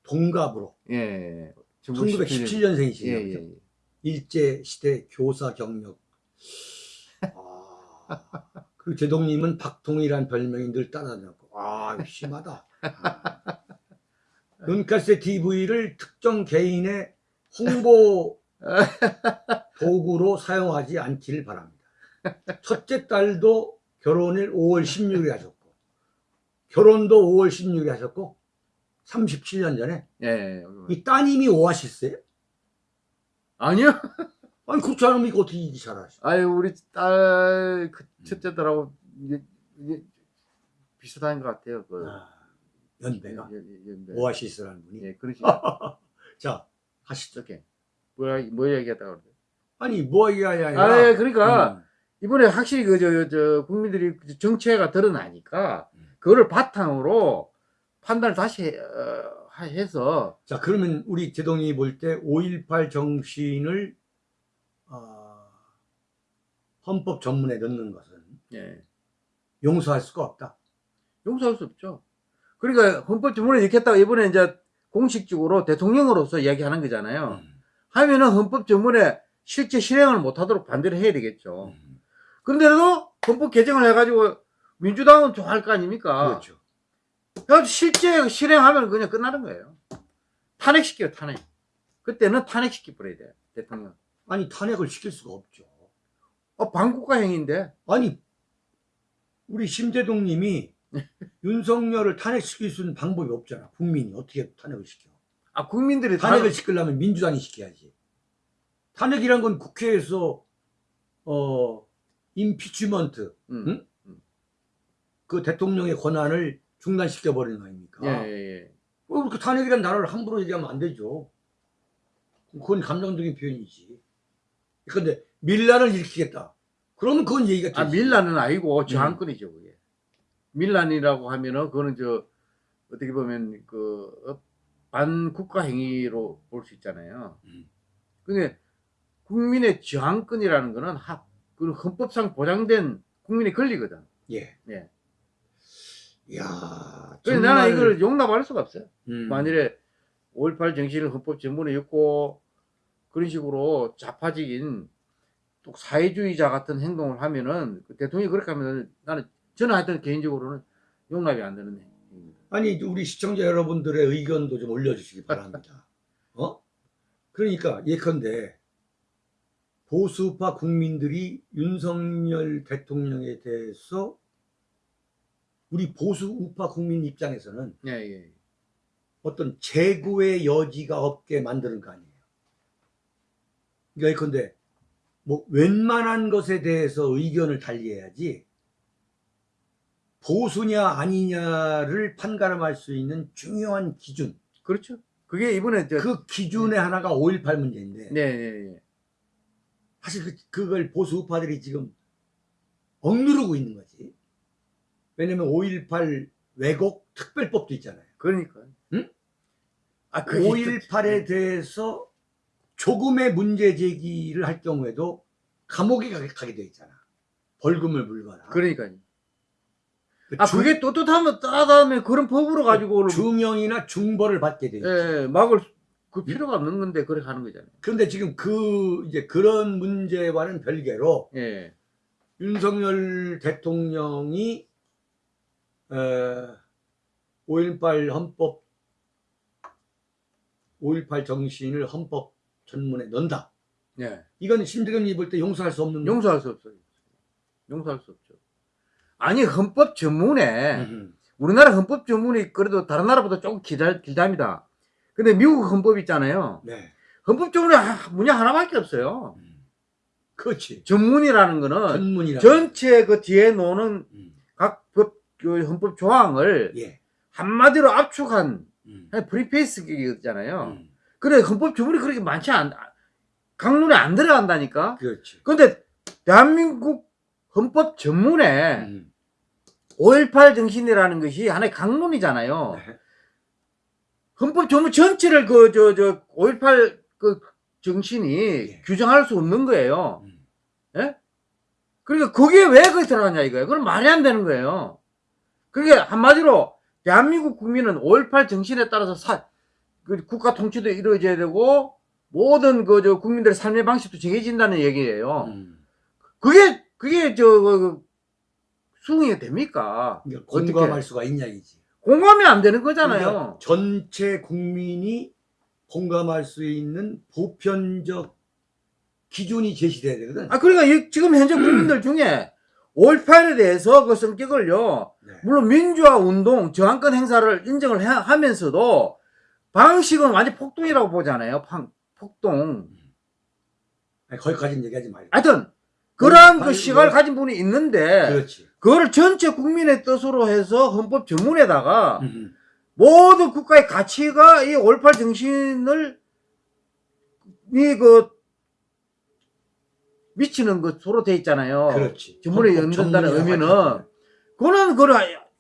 Speaker 1: 동갑으로
Speaker 2: 예. 예.
Speaker 1: 1917년생이시죠.
Speaker 2: 예, 예, 예.
Speaker 1: 일제 시대 교사 경력. 아, 그 제동님은 박통이란 별명이 늘 따라다녔고, 아, 심하다. 아. 눈가세 TV를 특정 개인의 홍보 도구로 사용하지 않기를 바랍니다. 첫째 딸도 결혼을 5월 16일에 하셨고, 결혼도 5월 16일에 하셨고, 37년 전에
Speaker 2: 예, 예.
Speaker 1: 이 따님이 오아시스예요?
Speaker 2: 아니요.
Speaker 1: 아니 그렇지 않으면 이거 어떻게 이기 잘하시?
Speaker 2: 아유 우리 딸그 첫째들하고 이게, 이게 비슷한 것 같아요. 그
Speaker 1: 아, 연배가
Speaker 2: 예, 예, 예, 네.
Speaker 1: 오아시스라는 분이.
Speaker 2: 예, 그러시.
Speaker 1: 자 하시죠.
Speaker 2: 뭐야 뭐 얘기했다고 그러죠?
Speaker 1: 아니 뭐 아니라.
Speaker 2: 아, 예, 그러니까
Speaker 1: 음,
Speaker 2: 이번에 확실히 그저저 국민들이 그 정체가 드러나니까
Speaker 1: 음.
Speaker 2: 그거를 바탕으로 판단을 다시 해, 어, 하- 해서
Speaker 1: 자 그러면 우리 제동이 볼 때 5.18 정신을 어, 헌법 전문에 넣는 것은
Speaker 2: 예.
Speaker 1: 용서할 수가 없다.
Speaker 2: 용서할 수 없죠. 그러니까 헌법 이렇게 했다가 이번에 이제 공식적으로 대통령으로서 이야기하는 거잖아요.
Speaker 1: 음,
Speaker 2: 하면은 헌법 전문에 실제 실행을 못하도록 반대를 해야 되겠죠.
Speaker 1: 음,
Speaker 2: 그런데도 헌법 개정을 해가지고 민주당은 좋아할 거 아닙니까?
Speaker 1: 그렇죠.
Speaker 2: 그래서 실제 실행하면 그냥 끝나는 거예요. 탄핵시켜요, 탄핵. 그때는 탄핵시켜 버려야 돼요, 대통령.
Speaker 1: 아니 탄핵을 시킬 수가 없죠.
Speaker 2: 어, 반국가행인데.
Speaker 1: 아니 우리 심재동 님이 윤석열을 탄핵시킬 수 있는 방법이 없잖아. 국민이 어떻게 탄핵을 시켜?
Speaker 2: 아, 국민들이
Speaker 1: 탄핵을
Speaker 2: 탄핵을
Speaker 1: 시키려면 민주당이 시켜야지. 탄핵이란 건 국회에서 어 임피치먼트
Speaker 2: 음.
Speaker 1: 응?
Speaker 2: 음.
Speaker 1: 그 대통령의 권한을 중단시켜 버리는 거 아닙니까?
Speaker 2: 예, 예, 예.
Speaker 1: 어, 그렇게 탄핵이라는 단어를 함부로 얘기하면 안 되죠. 그건 감정적인 표현이지. 그런데 밀란을 일으키겠다. 그러면 그건 얘기가 되지.
Speaker 2: 아, 밀란은
Speaker 1: 음.
Speaker 2: 아니고 저항권이죠, 그게. 밀란이라고 하면은 그거는 저 어떻게 보면 그 어, 반국가 행위로 볼 수 있잖아요.
Speaker 1: 음.
Speaker 2: 근데 국민의 저항권이라는 거는 하, 그 헌법상 보장된 국민의 권리거든.
Speaker 1: 예.
Speaker 2: 예.
Speaker 1: 이야.
Speaker 2: 그래서 나는 이걸 용납할 수가 없어요.
Speaker 1: 음.
Speaker 2: 만일에 5.18 정신을 헌법 전문에 엮고 그런 식으로 좌파적인 또 사회주의자 같은 행동을 하면은 그 대통령이 그렇게 하면 나는 저는 하여튼 개인적으로는 용납이 안 되는 행위입니다.
Speaker 1: 아니 우리 시청자 여러분들의 의견도 좀 올려주시기 바랍니다. 어? 그러니까 예컨대 보수파 국민들이 윤석열 대통령에 대해서 우리 보수 우파 국민 입장에서는
Speaker 2: 예, 예.
Speaker 1: 어떤 재고의 여지가 없게 만드는 거 아니에요. 그러니까 예컨대 뭐 웬만한 것에 대해서 의견을 달리해야지 보수냐 아니냐를 판가름할 수 있는 중요한 기준
Speaker 2: 그렇죠. 그게 이번에 저,
Speaker 1: 그 기준의 하나가 5.18 문제인데
Speaker 2: 네, 네, 네.
Speaker 1: 사실 그, 그걸 보수 우파들이 지금 억누르고 있는 거지 왜냐면 5.18 왜곡 특별법도 있잖아요
Speaker 2: 그러니까.
Speaker 1: 응?
Speaker 2: 아, 그게
Speaker 1: 5.18에 대해서 조금의 문제 제기를 할 경우에도 감옥에 가게, 돼 있잖아. 벌금을 물거나.
Speaker 2: 그러니까요.
Speaker 1: 그
Speaker 2: 아,
Speaker 1: 중-
Speaker 2: 그게 떳떳하면 따다음에 그런 법으로 가지고
Speaker 1: 중형이나 중벌을 받게 돼.
Speaker 2: 예, 막을 그 필요가 없는 건데 그렇게 하는 거잖아요.
Speaker 1: 그런데 지금 그 이제 그런 문제와는 별개로
Speaker 2: 예.
Speaker 1: 윤석열 대통령이 어, 5.18 헌법 5.18 정신을 헌법 전문에 넣는다.
Speaker 2: 예.
Speaker 1: 이건 심재경이 볼 때 용서할 수 없는
Speaker 2: 용서할 수 없어요. 용서할 수 없죠. 아니 헌법 전문에
Speaker 1: 음,
Speaker 2: 우리나라 헌법 전문이 그래도 다른 나라보다 조금 길다, 길답니다. 근데 미국 헌법 있잖아요.
Speaker 1: 네.
Speaker 2: 헌법 전문에 하- 문제 하나밖에 없어요.
Speaker 1: 음. 그렇지.
Speaker 2: 전문이라는 거는
Speaker 1: 전문이라.
Speaker 2: 전체 그 뒤에 노는
Speaker 1: 음.
Speaker 2: 각 법, 그 헌법 조항을
Speaker 1: 예.
Speaker 2: 한마디로 압축한
Speaker 1: 음.
Speaker 2: 프리페이스기잖아요.
Speaker 1: 음.
Speaker 2: 그래 헌법 전문이 그렇게 많지 않, 강론에 안 들어간다니까.
Speaker 1: 그렇지.
Speaker 2: 근데 대한민국 헌법 전문에
Speaker 1: 음.
Speaker 2: 5.18 정신이라는 것이 하나의 강론이잖아요.
Speaker 1: 네.
Speaker 2: 헌법 전문 전체를 그, 저, 저, 5.18 그 정신이
Speaker 1: 예.
Speaker 2: 규정할 수 없는 거예요.
Speaker 1: 음.
Speaker 2: 예? 그러니까 거기에 왜 거기 들어가냐 이거예요. 그럼 말이 안 되는 거예요. 그게 한마디로 대한민국 국민은 5.18 정신에 따라서 사, 그 국가 통치도 이루어져야 되고 모든 그 저 국민들의 삶의 방식도 정해진다는 얘기예요.
Speaker 1: 음.
Speaker 2: 그게 그게 저 그, 수긍이 됩니까?
Speaker 1: 그러니까
Speaker 2: 어떻게?
Speaker 1: 공감할 수가 있냐 이지.
Speaker 2: 공감이 안 되는 거잖아요.
Speaker 1: 그러니까 전체 국민이 공감할 수 있는 보편적 기준이 제시돼야 되거든.
Speaker 2: 아 그러니까 이- 지금 현재 국민들 중에 5.18에 대해서 그 성격을요.
Speaker 1: 네.
Speaker 2: 물론 민주화 운동 저항권 행사를 인정을 해- 하면서도 방식은 완전 폭동이라고 보잖아요. 팡- 폭동.
Speaker 1: 아니, 거기까지는 얘기하지 말고.
Speaker 2: 하여튼 그러한 그 시각을
Speaker 1: 뭐-
Speaker 2: 가진 분이 있는데
Speaker 1: 그렇지.
Speaker 2: 그거를 전체 국민의 뜻으로 해서 헌법 전문에다가
Speaker 1: 음.
Speaker 2: 모든 국가의 가치가 이5.18 정신을 이그 미치는 것으로 돼 있잖아요.
Speaker 1: 그렇지.
Speaker 2: 전문에
Speaker 1: 전문이라고
Speaker 2: 의미는. 그거는 그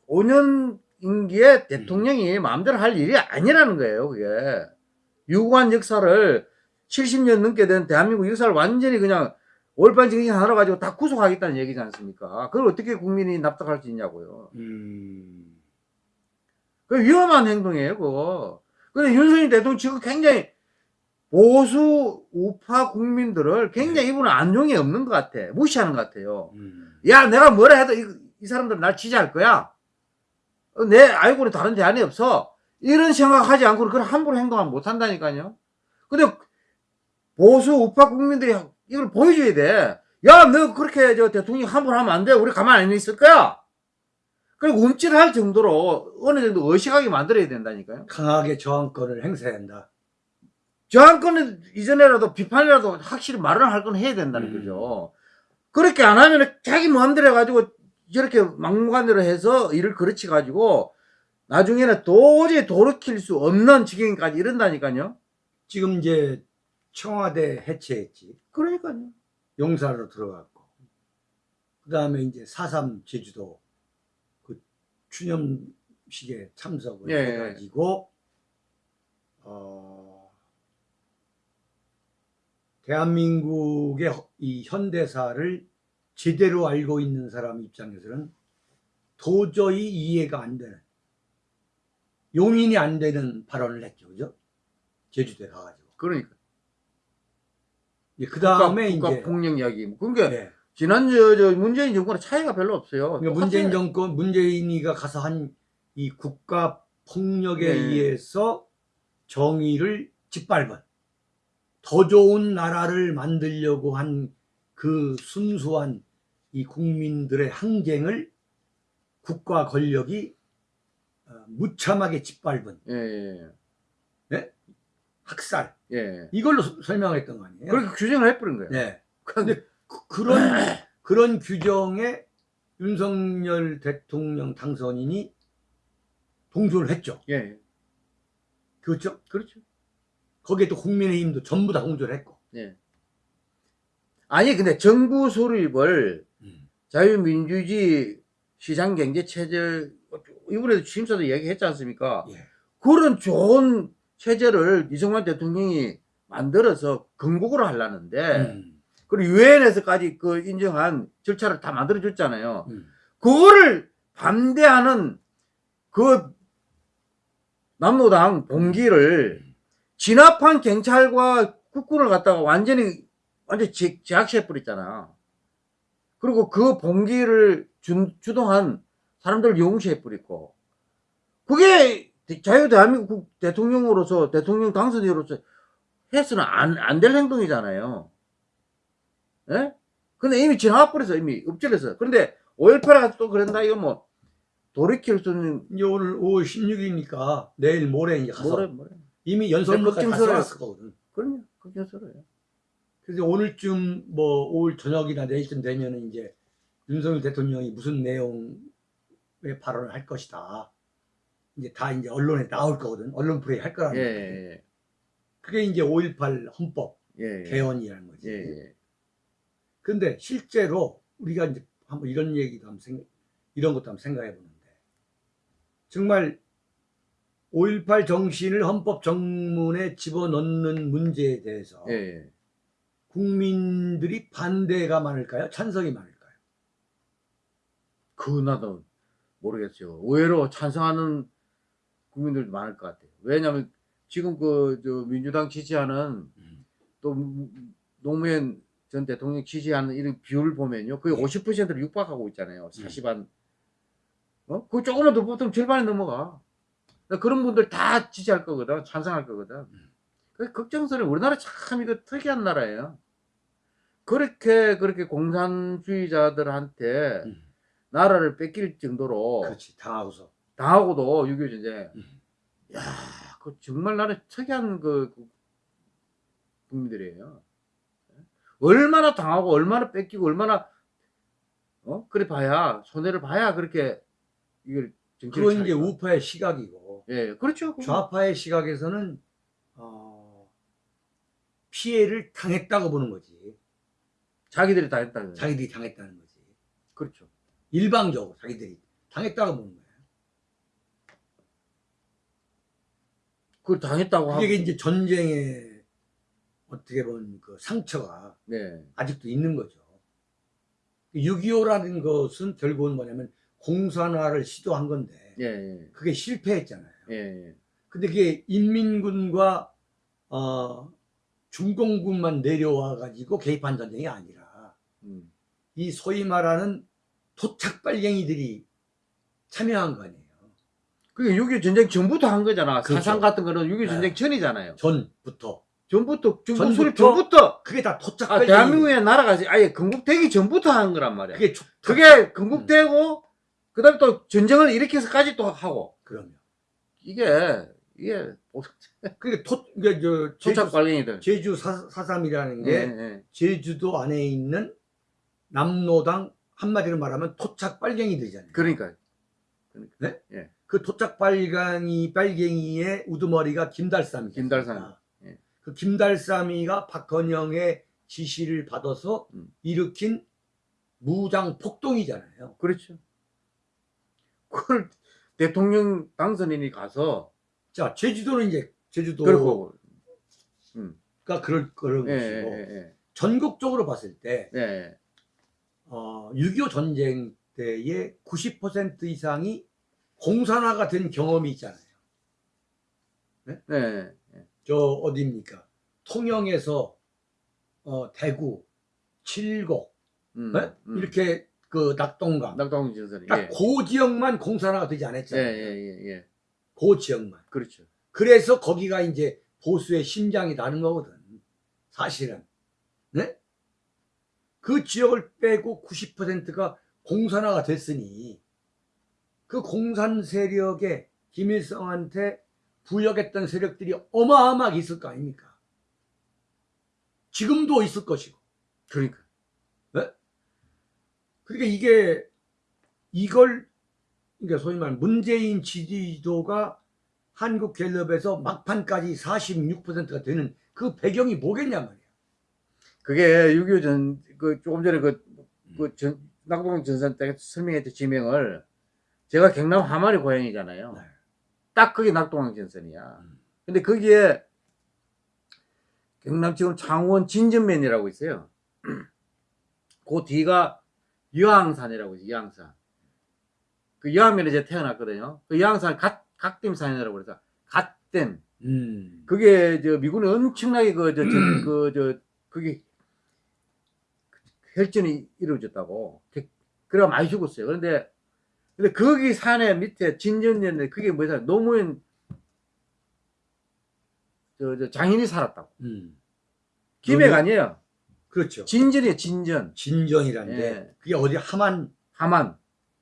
Speaker 2: 5년 임기에 대통령이 마음대로 할 일이 아니라는 거예요, 그게. 유구한 역사를 70년 넘게 된 대한민국 역사를 완전히 그냥 정신 하나 가지고 다 구속하겠다는 얘기지 않습니까? 그걸 어떻게 국민이 납득할 수 있냐고요.
Speaker 1: 음.
Speaker 2: 그 위험한 행동이에요, 그거. 근데 윤석열 대통령 지금 굉장히 보수 우파 국민들을 굉장히 이분은 안종이 없는 것 같아. 무시하는 것 같아요.
Speaker 1: 음.
Speaker 2: 야, 내가 뭐라 해도 이, 이 사람들은 날 지지할 거야. 어, 내 알고는 다른 대안이 없어. 이런 생각하지 않고 그걸 함부로 행동하면 못 한다니까요. 근데 보수 우파 국민들이 이걸 보여줘야 돼. 야, 너 그렇게 저 대통령 함부로 하면 안 돼. 우리 가만히 안 있을 거야. 그리고 움찔할 정도로 어느 정도 의식하게 만들어야 된다니까요.
Speaker 1: 강하게 저항권을 행사해야 한다.
Speaker 2: 저항권은 이전에라도 비판이라도 확실히 말을 할 건 해야 된다는
Speaker 1: 음.
Speaker 2: 거죠. 그렇게 안 하면 자기 마음대로 해가지고 저렇게 막무가내로 해서 일을 그르치 가지고 나중에는 도저히 돌이킬 수 없는 지경까지 이른다니까요.
Speaker 1: 지금 이제 청와대 해체했지.
Speaker 2: 그러니까요.
Speaker 1: 용사로 들어갔고. 그 다음에 이제 4.3 제주도 그 추념식에 참석을
Speaker 2: 예.
Speaker 1: 해가지고, 어, 대한민국의 허- 이 현대사를 제대로 알고 있는 사람 입장에서는 도저히 이해가 안 되는, 용인이 안 되는 발언을 했죠. 그죠? 제주도에 가가지고.
Speaker 2: 그러니까.
Speaker 1: 그 다음에
Speaker 2: 국가,
Speaker 1: 이제.
Speaker 2: 국가 폭력 이야기. 그러니까
Speaker 1: 네.
Speaker 2: 지난 저, 저 문재인 정권은 차이가 별로 없어요.
Speaker 1: 그러니까 문재인. 정권, 문재인이가 가서 한 이 국가 폭력에
Speaker 2: 네.
Speaker 1: 의해서 정의를 짓밟은 더 좋은 나라를 만들려고 한 그 순수한 이 국민들의 항쟁을 국가 권력이 어, 무참하게 짓밟은
Speaker 2: 예, 예,
Speaker 1: 학살
Speaker 2: 예.
Speaker 1: 이걸로 서- 설명했던 거 아니에요?
Speaker 2: 그렇게 규정을 해버린 거예요.
Speaker 1: 네.
Speaker 2: 근데
Speaker 1: 그- 그런 그런 규정에 윤석열 대통령 당선인이 동조를 했죠.
Speaker 2: 예,
Speaker 1: 그렇죠?
Speaker 2: 그렇죠.
Speaker 1: 거기에 또 국민의힘도 전부 다 동조를 했고.
Speaker 2: 예. 아니 근데 정부 수립을 자유민주주의 시장경제체제 이번에도 취임사도 얘기했지 않습니까?
Speaker 1: 예.
Speaker 2: 그런 좋은 체제를 이승만 대통령이 만들어서 건국으로 하려는데
Speaker 1: 음,
Speaker 2: 그리고 유엔에서까지 그 인정한 절차를 다 만들어 줬잖아요.
Speaker 1: 음.
Speaker 2: 그거를 반대하는 그 남노당 봉기를 진압한 경찰과 국군을 갖다가 완전히 완전 히 제압시해 버렸잖아. 그리고 그 봉기를 주, 주동한 사람들 용시해 버리고 그게 자유 대한민국 대통령으로서 대통령 당선인으로서 해서는 안 안 될 행동이잖아요. 예? 근데 이미 지나가 버려서 이미 엎질러서 그런데 5.18가 또 그런다 이거 뭐 돌이킬 수는
Speaker 1: 이제 오늘 5월 16일이니까 내일 모레 이제 가서
Speaker 2: 뭐래 뭐래
Speaker 1: 이미 연설문까지 다
Speaker 2: 걱정스러워요.
Speaker 1: 써놨었거든.
Speaker 2: 그럼요 걱정스러워요
Speaker 1: 그래서 오늘쯤 뭐 오늘 저녁이나 내일쯤 되면은 이제 윤석열 대통령이 무슨 내용의 발언을 할 것이다. 이제 다 이제 언론에 나올 거거든. 언론 플레이 할 거라는 거지.
Speaker 2: 예예예
Speaker 1: 그게 이제 5.18 헌법
Speaker 2: 예, 예.
Speaker 1: 개헌이라는 거지.
Speaker 2: 예, 예.
Speaker 1: 근데 실제로 우리가 이제 한번 이런 얘기도 한번 생각, 이런 것도 한번 생각해 보는데 정말 5.18 정신을 헌법 정문에 집어넣는 문제에 대해서
Speaker 2: 예, 예.
Speaker 1: 국민들이 반대가 많을까요? 찬성이 많을까요?
Speaker 2: 그 나도 모르겠어요 의외로 찬성하는 국민들도 많을 것 같아요 왜냐하면 지금 그저 민주당 지지하는 또 노무현 전 대통령 지지하는 이런 비율 보면요 거의
Speaker 1: 네.
Speaker 2: 50%를 육박하고 있잖아요
Speaker 1: 음.
Speaker 2: 40한 어? 그 조금만 더 보통 절반이 넘어가 그러니까 그런 분들 다 지지할 거거든 찬성할 거거든
Speaker 1: 음.
Speaker 2: 그 걱정스러워 우리나라 참 이거 특이한 나라예요 그렇게 그렇게 공산주의자들한테
Speaker 1: 음.
Speaker 2: 나라를 뺏길 정도로
Speaker 1: 그렇지 당하고서
Speaker 2: 당하고도 6.25 전쟁
Speaker 1: 음.
Speaker 2: 야, 그 정말 나는 특이한 그, 그 국민들이에요. 얼마나 당하고 얼마나 뺏기고 얼마나 어 그래 봐야 손해를 봐야 그렇게 이걸
Speaker 1: 그건 이제. 우파의 시각이고
Speaker 2: 예 그렇죠.
Speaker 1: 좌파의 시각에서는 어, 피해를 당했다고 보는 거지
Speaker 2: 자기들이 다 했다는 거예요.
Speaker 1: 자기들이 당했다는 거지.
Speaker 2: 그렇죠.
Speaker 1: 일방적으로 자기들이 당했다고 보는 거야.
Speaker 2: 그걸 당했다고 하고.
Speaker 1: 이게 이제 전쟁의 어떻게 보면 그 상처가
Speaker 2: 네.
Speaker 1: 아직도 있는 거죠. 6.25라는 것은 결국은 뭐냐면 공산화를 시도한 건데
Speaker 2: 예, 예,
Speaker 1: 그게 실패했잖아요.
Speaker 2: 예, 예.
Speaker 1: 근데 그게 인민군과 어, 중공군만 내려와 가지고 개입한 전쟁이 아니라
Speaker 2: 음.
Speaker 1: 이 소위 말하는 토착발갱이들이 참여한 거 아니에요.
Speaker 2: 그게 6.25 전쟁 전부터 한 거잖아
Speaker 1: 그렇죠.
Speaker 2: 사상 같은 거는 6.25
Speaker 1: 네.
Speaker 2: 전쟁 전이잖아요
Speaker 1: 전부터
Speaker 2: 전부터 중국
Speaker 1: 전부터?
Speaker 2: 수립 전부터
Speaker 1: 그게 다
Speaker 2: 아,
Speaker 1: 토착발갱이.
Speaker 2: 대한민국의 나라가 아예 건국되기 전부터 한 거란 말이야.
Speaker 1: 그게 초-
Speaker 2: 그게 건국되고 그다음에 또 전쟁을 일으켜서까지 또 하고
Speaker 1: 그러면
Speaker 2: 이게 이게
Speaker 1: 그게 토 그게 저 제주,
Speaker 2: 토착 발갱이들.
Speaker 1: 제주 사, 사삼이라는 게
Speaker 2: 예, 예.
Speaker 1: 제주도 안에 있는 남로당 한마디로 말하면 토착 빨갱이들이잖아요.
Speaker 2: 그러니까
Speaker 1: 그 토착 빨갱이 빨갱이의 우두머리가 김달삼이.
Speaker 2: 김달삼. 예.
Speaker 1: 그 김달삼이가 박헌영의 지시를 받아서
Speaker 2: 음.
Speaker 1: 일으킨 무장 폭동이잖아요.
Speaker 2: 그렇죠. 그걸 대통령 당선인이 가서
Speaker 1: 자, 제주도는 이제 제주도가
Speaker 2: 그렇고
Speaker 1: 그럴 그런
Speaker 2: 예,
Speaker 1: 것이고
Speaker 2: 예,
Speaker 1: 전국적으로 봤을 때
Speaker 2: 예, 예.
Speaker 1: 어, 6.25 전쟁 때의 90% 이상이 공산화가 된 경험이 있잖아요.
Speaker 2: 예, 예.
Speaker 1: 저 어디입니까? 통영에서 어, 대구, 칠곡
Speaker 2: 음,
Speaker 1: 네?
Speaker 2: 음.
Speaker 1: 이렇게 그 낙동강
Speaker 2: 낙동강 진선이
Speaker 1: 딱
Speaker 2: 예.
Speaker 1: 그 지역만 공산화가 되지
Speaker 2: 예,
Speaker 1: 않았잖아요.
Speaker 2: 예, 예, 예.
Speaker 1: 그 지역만.
Speaker 2: 그렇죠.
Speaker 1: 그래서 거기가 이제 보수의 심장이 나는 거거든. 사실은. 네? 그 지역을 빼고 90%가 공산화가 됐으니 그 공산 세력에 김일성한테 부역했던 세력들이 어마어마하게 있을 거 아닙니까? 지금도 있을 것이고.
Speaker 2: 그러니까
Speaker 1: 그러니까 이게 이걸 그러니까 소위 말하는 문재인 지지도가 한국갤럽에서 막판까지 46%가 되는 그 배경이 뭐겠냐 말이야.
Speaker 2: 그게 6.25 전, 그 조금 전에 그, 그 전, 낙동강 전선 때 설명했던 지명을 제가 경남 하마리 고향이잖아요.
Speaker 1: 네.
Speaker 2: 딱 그게 낙동강 전선이야.
Speaker 1: 음.
Speaker 2: 근데 거기에 경남 지금 창원 진전면이라고 있어요. 그 뒤가 여항산이라고 있어요. 여항산. 그 여항면에 제가 태어났거든요. 그 여항산 갓, 갓댐산이라고 그래서 갓댐.
Speaker 1: 음.
Speaker 2: 그게 저 미군이 엄청나게 그저 그저 그게 혈전이 이루어졌다고. 그- 그래가 많이 죽었어요. 그런데 근데 거기 산에 밑에 진전면에 그게 뭐냐 노무현 저, 저 장인이 살았다고.
Speaker 1: 음.
Speaker 2: 김해가? 아니에요.
Speaker 1: 그렇죠.
Speaker 2: 진전이에요. 진전.
Speaker 1: 진전이란데
Speaker 2: 예.
Speaker 1: 그게 어디 하만
Speaker 2: 하만.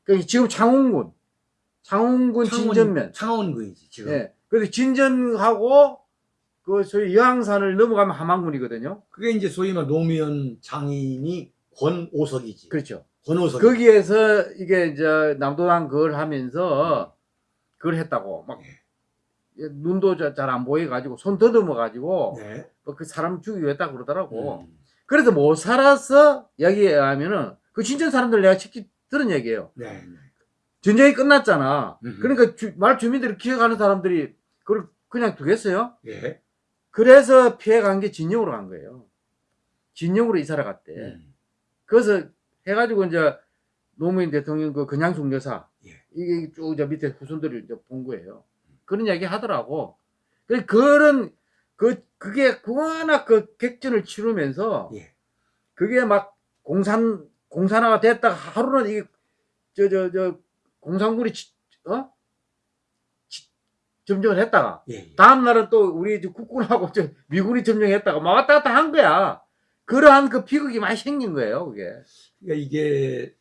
Speaker 2: 그 지금 창원군. 창원군 진전면.
Speaker 1: 창원군이지 지금.
Speaker 2: 예. 그래서 진전하고 그 소위 여항산을 넘어가면 함안군이거든요.
Speaker 1: 그게 이제 소위 말 노무현 장인이 권오석이지.
Speaker 2: 그렇죠.
Speaker 1: 권오석.
Speaker 2: 거기에서 이게 이제 남도당 그걸 하면서 그걸 했다고 막
Speaker 1: 예.
Speaker 2: 눈도 잘 안 보여 가지고 손 더듬어 가지고
Speaker 1: 네.
Speaker 2: 그 사람 죽이고 했다 그러더라고.
Speaker 1: 음.
Speaker 2: 그래서 못 살아서 이야기에 하면은 그 진전 사람들 내가 직접 들은 얘기예요.
Speaker 1: 네. 네.
Speaker 2: 전쟁이 끝났잖아.
Speaker 1: 음흠.
Speaker 2: 그러니까 주- 말 주민들이 기억하는 사람들이 그걸 그냥 두겠어요?
Speaker 1: 예.
Speaker 2: 그래서 피해 간 게 진영으로 간 거예요. 진영으로 이사를 갔대.
Speaker 1: 음.
Speaker 2: 그래서 해가지고 이제 노무현 대통령 그 근양숙 여사
Speaker 1: 예.
Speaker 2: 이게 쭉 저 밑에 후손들을 이제 본 거예요. 그런 이야기 하더라고. 그 그런 그 그게 워낙 그 객전을 치르면서
Speaker 1: 예.
Speaker 2: 그게 막 공산 공산화가 됐다가 하루는 이게 저 저저 공산군이 치- 어 치- 점령을 했다가
Speaker 1: 예. 예.
Speaker 2: 다음 날은 또 우리 국군하고 저 미군이 점령했다가 막 왔다 갔다 한 거야. 그러한 그 비극이 많이 생긴 거예요, 그게.
Speaker 1: 그러니까 이게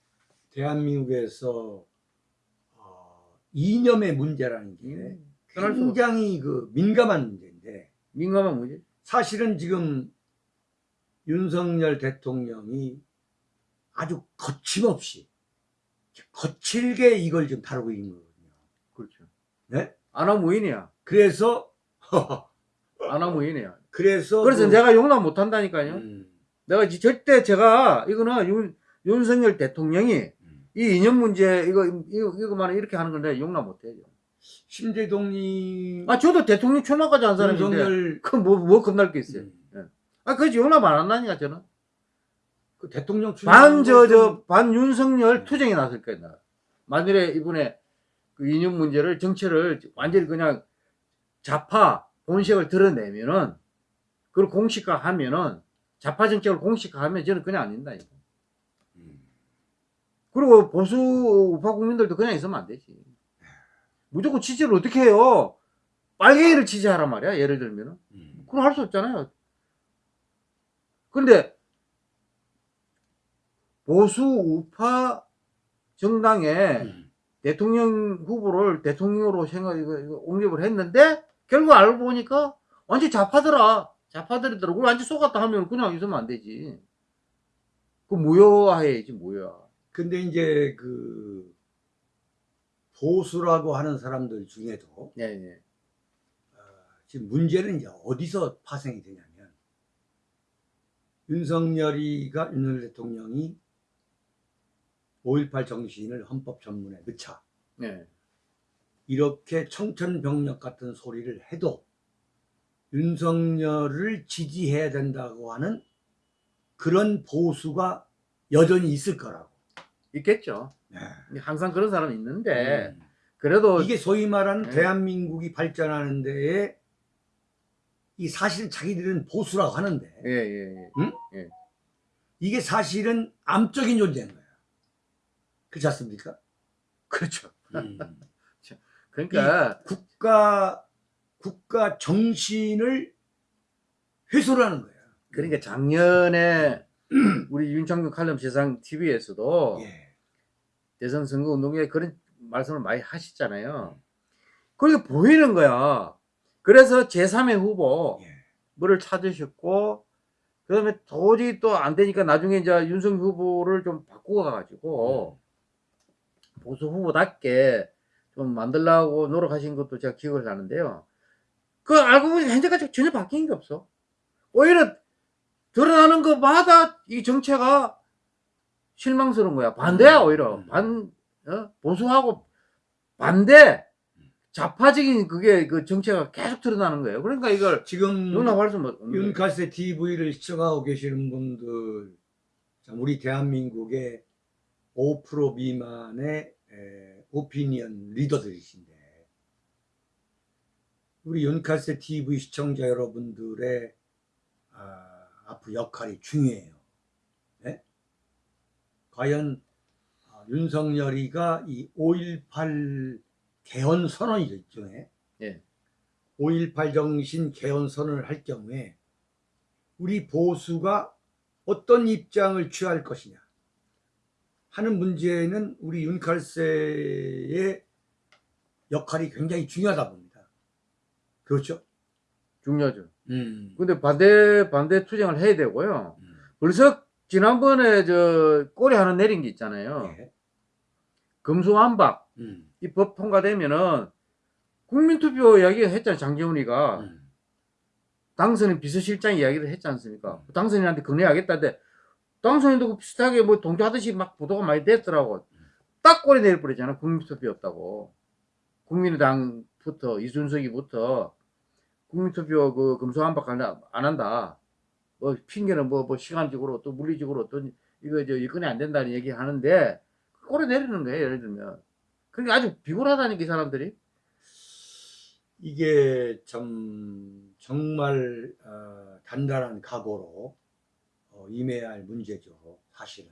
Speaker 1: 대한민국에서 어, 이념의 문제라는 게
Speaker 2: 음,
Speaker 1: 굉장히 그 민감한 문제인데
Speaker 2: 민감한 문제.
Speaker 1: 사실은 지금 윤석열 대통령이 아주 거침없이 거칠게 이걸 지금 다루고 있는 거거든요.
Speaker 2: 그렇죠.
Speaker 1: 네?
Speaker 2: 아나무인이야.
Speaker 1: 그래서
Speaker 2: 아나무인이야.
Speaker 1: 그래서
Speaker 2: 그래서
Speaker 1: 그-
Speaker 2: 내가 용납 못 한다니까요.
Speaker 1: 음,
Speaker 2: 내가 이- 절대 제가 이거는 윤, 윤석열 대통령이
Speaker 1: 음.
Speaker 2: 이 이념 문제 이거 이거 이거만 이렇게 하는 건 내가 용납 못 해요.
Speaker 1: 심재동님
Speaker 2: 아 저도 대통령 출마까지 한 사람인데
Speaker 1: 윤석열
Speaker 2: 그뭐뭐 겁날 게 있어요.
Speaker 1: 음,
Speaker 2: 아 그지 용납 안 한다니까 저는.
Speaker 1: 그 대통령
Speaker 2: 반저
Speaker 1: 출마하는
Speaker 2: 저반 윤석열 투쟁이 나설 거야 나. 만일에 이번에 그 이념 문제를 정체를 완전히 그냥 좌파 본색을 드러내면은 그걸 공식화하면은 좌파 정책을 공식화하면 저는 그냥 안 된다니까.
Speaker 1: 음,
Speaker 2: 그리고 보수 우파 국민들도 그냥 있으면 안 되지. 무조건 취재를 어떻게 해요? 빨갱이를 취재하란 말이야. 예를 들면은.
Speaker 1: 음.
Speaker 2: 그걸 할 수 없잖아요. 그런데 보수 우파 정당에
Speaker 1: 음.
Speaker 2: 대통령 후보를 대통령으로 생각 이거, 이거 옹립을 했는데 결국 알고 보니까 완전 좌파더라. 좌파들이더라. 그걸 완전 속았다 하면 그냥 있으면 안 되지. 그 무효화해야지 무효화.
Speaker 1: 근데 이제 그 보수라고 하는 사람들 중에도
Speaker 2: 예, 예.
Speaker 1: 어, 지금 문제는 이제 어디서 파생이 되냐면 윤석열이가 윤석열 대통령이 5.18 정신을 헌법 전문에 넣자
Speaker 2: 예.
Speaker 1: 이렇게 청천벽력 같은 소리를 해도 윤석열을 지지해야 된다고 하는 그런 보수가 여전히 있을 거라고.
Speaker 2: 있겠죠.
Speaker 1: 네.
Speaker 2: 항상 그런 사람이 있는데
Speaker 1: 음.
Speaker 2: 그래도
Speaker 1: 이게 소위 말하는
Speaker 2: 네.
Speaker 1: 대한민국이 발전하는 데에 이 사실은 자기들은 보수라고 하는데
Speaker 2: 예, 예, 예.
Speaker 1: 이게 사실은 암적인 존재인 거야. 그렇지 않습니까?
Speaker 2: 그렇죠.
Speaker 1: 음.
Speaker 2: 그러니까
Speaker 1: 국가 국가 정신을 훼손을 하는 거야.
Speaker 2: 그러니까 작년에 우리 윤창균 칼럼 세상 TV에서도
Speaker 1: 예.
Speaker 2: 대선 선거 운동에 그런 말씀을 많이 하시잖아요. 그게 보이는 거야. 그래서 제3의 후보
Speaker 1: 예.
Speaker 2: 뭐를 찾으셨고 그 다음에 도저히 또 안 되니까 나중에 이제 윤석 후보를 좀 바꾸어 가지고 보수 후보답게 좀 만들려고 노력하신 것도 제가 기억을 하는데요. 그 알고 보니 현재까지 전혀 바뀐 게 없어. 오히려 드러나는 것마다 이 정체가 실망스러운 거야. 반대야
Speaker 1: 음.
Speaker 2: 오히려
Speaker 1: 음.
Speaker 2: 반 어? 보수하고 반대 좌파적인 그게 그 정체가 계속 드러나는 거예요. 그러니까 이걸
Speaker 1: 지금
Speaker 2: 수 없는.
Speaker 1: 윤카세 TV를 시청하고 계시는 분들, 참 우리 대한민국의 5% 미만의 에, 오피니언 리더들이신데, 우리 윤카세 TV 시청자 여러분들의 아, 앞으로 역할이 중요해요. 네? 과연 아, 윤석열이가 이 5.18 개헌 선언이죠, 일종의.
Speaker 2: 예.
Speaker 1: 5.18 정신 개헌 선언을 할 경우에 우리 보수가 어떤 입장을 취할 것이냐 하는 문제는 우리 윤칼세의 역할이 굉장히 중요하다 봅니다. 그렇죠?
Speaker 2: 중요하죠.
Speaker 1: 음.
Speaker 2: 근데 반대 반대 투쟁을 해야 되고요.
Speaker 1: 음.
Speaker 2: 벌써 지난번에 저 꼬리 하나 내린 게 있잖아요.
Speaker 1: 예.
Speaker 2: 금수한박
Speaker 1: 음.
Speaker 2: 이법 통과되면은 국민투표 이야기 했잖아요. 장재훈이가
Speaker 1: 음.
Speaker 2: 당선인 비서실장 이야기를 했지 않습니까? 당선인한테 건의하겠다는데 당선인도 그 비슷하게 뭐 동조하듯이 막 보도가 많이 됐더라고. 딱 꼬리 내릴 뻔했잖아. 국민투표 없다고. 국민의당부터 이준석이부터 국민투표 그 금수한박 안, 하- 안 한다. 뭐 핑계는 뭐, 뭐 시간적으로 또 물리적으로 또 이거 저 여건이 안 된다는 얘기 하는데 꼬리 내리는 거예요. 예를 들면. 그러니까 아주 비굴하다니까 이 사람들이.
Speaker 1: 이게 참 정말 어, 단단한 각오로 어, 임해야 할 문제죠. 사실은.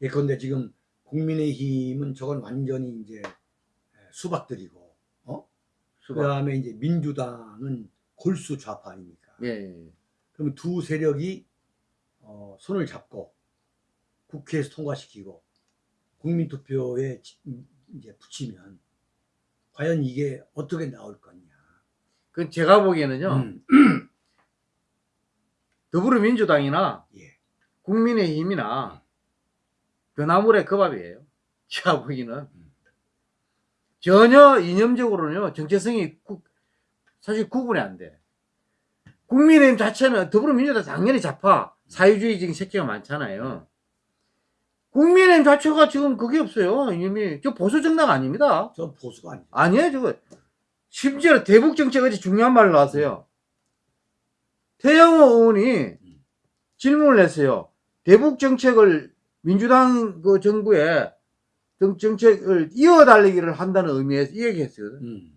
Speaker 1: 예컨대 지금 국민의힘은 저건 완전히 이제 수박들이고, 어? 그. 다음에 이제 민주당은 골수 좌파 아닙니까?
Speaker 2: 예, 예. 예.
Speaker 1: 그러면 두 세력이 어, 손을 잡고 국회에서 통과시키고 국민투표에 지- 이제 붙이면 과연 이게 어떻게 나올 거냐?
Speaker 2: 그 제가 보기에는요.
Speaker 1: 음,
Speaker 2: 더불어민주당이나
Speaker 1: 예.
Speaker 2: 국민의힘이나 변화물의 그 밥이에요. 제가 보기는
Speaker 1: 음.
Speaker 2: 전혀 이념적으로는요 정체성이 구- 사실 구분이 안 돼. 국민의힘 자체는 더불어민주당 당연히 좌파 사회주의적인 색채가 많잖아요. 국민의힘 자체가 지금 그게 없어요. 이미 저 보수 정당 아닙니다.
Speaker 1: 저 보수가 아니죠.
Speaker 2: 아니에요, 저거. 심지어 대북 정책 어제 중요한 말 나왔어요. 태영호 의원이 질문을 했어요. 대북 정책을 민주당 그 정부에 정- 정책을 이어달리기를 한다는 의미에서 이 얘기했어요.
Speaker 1: 음,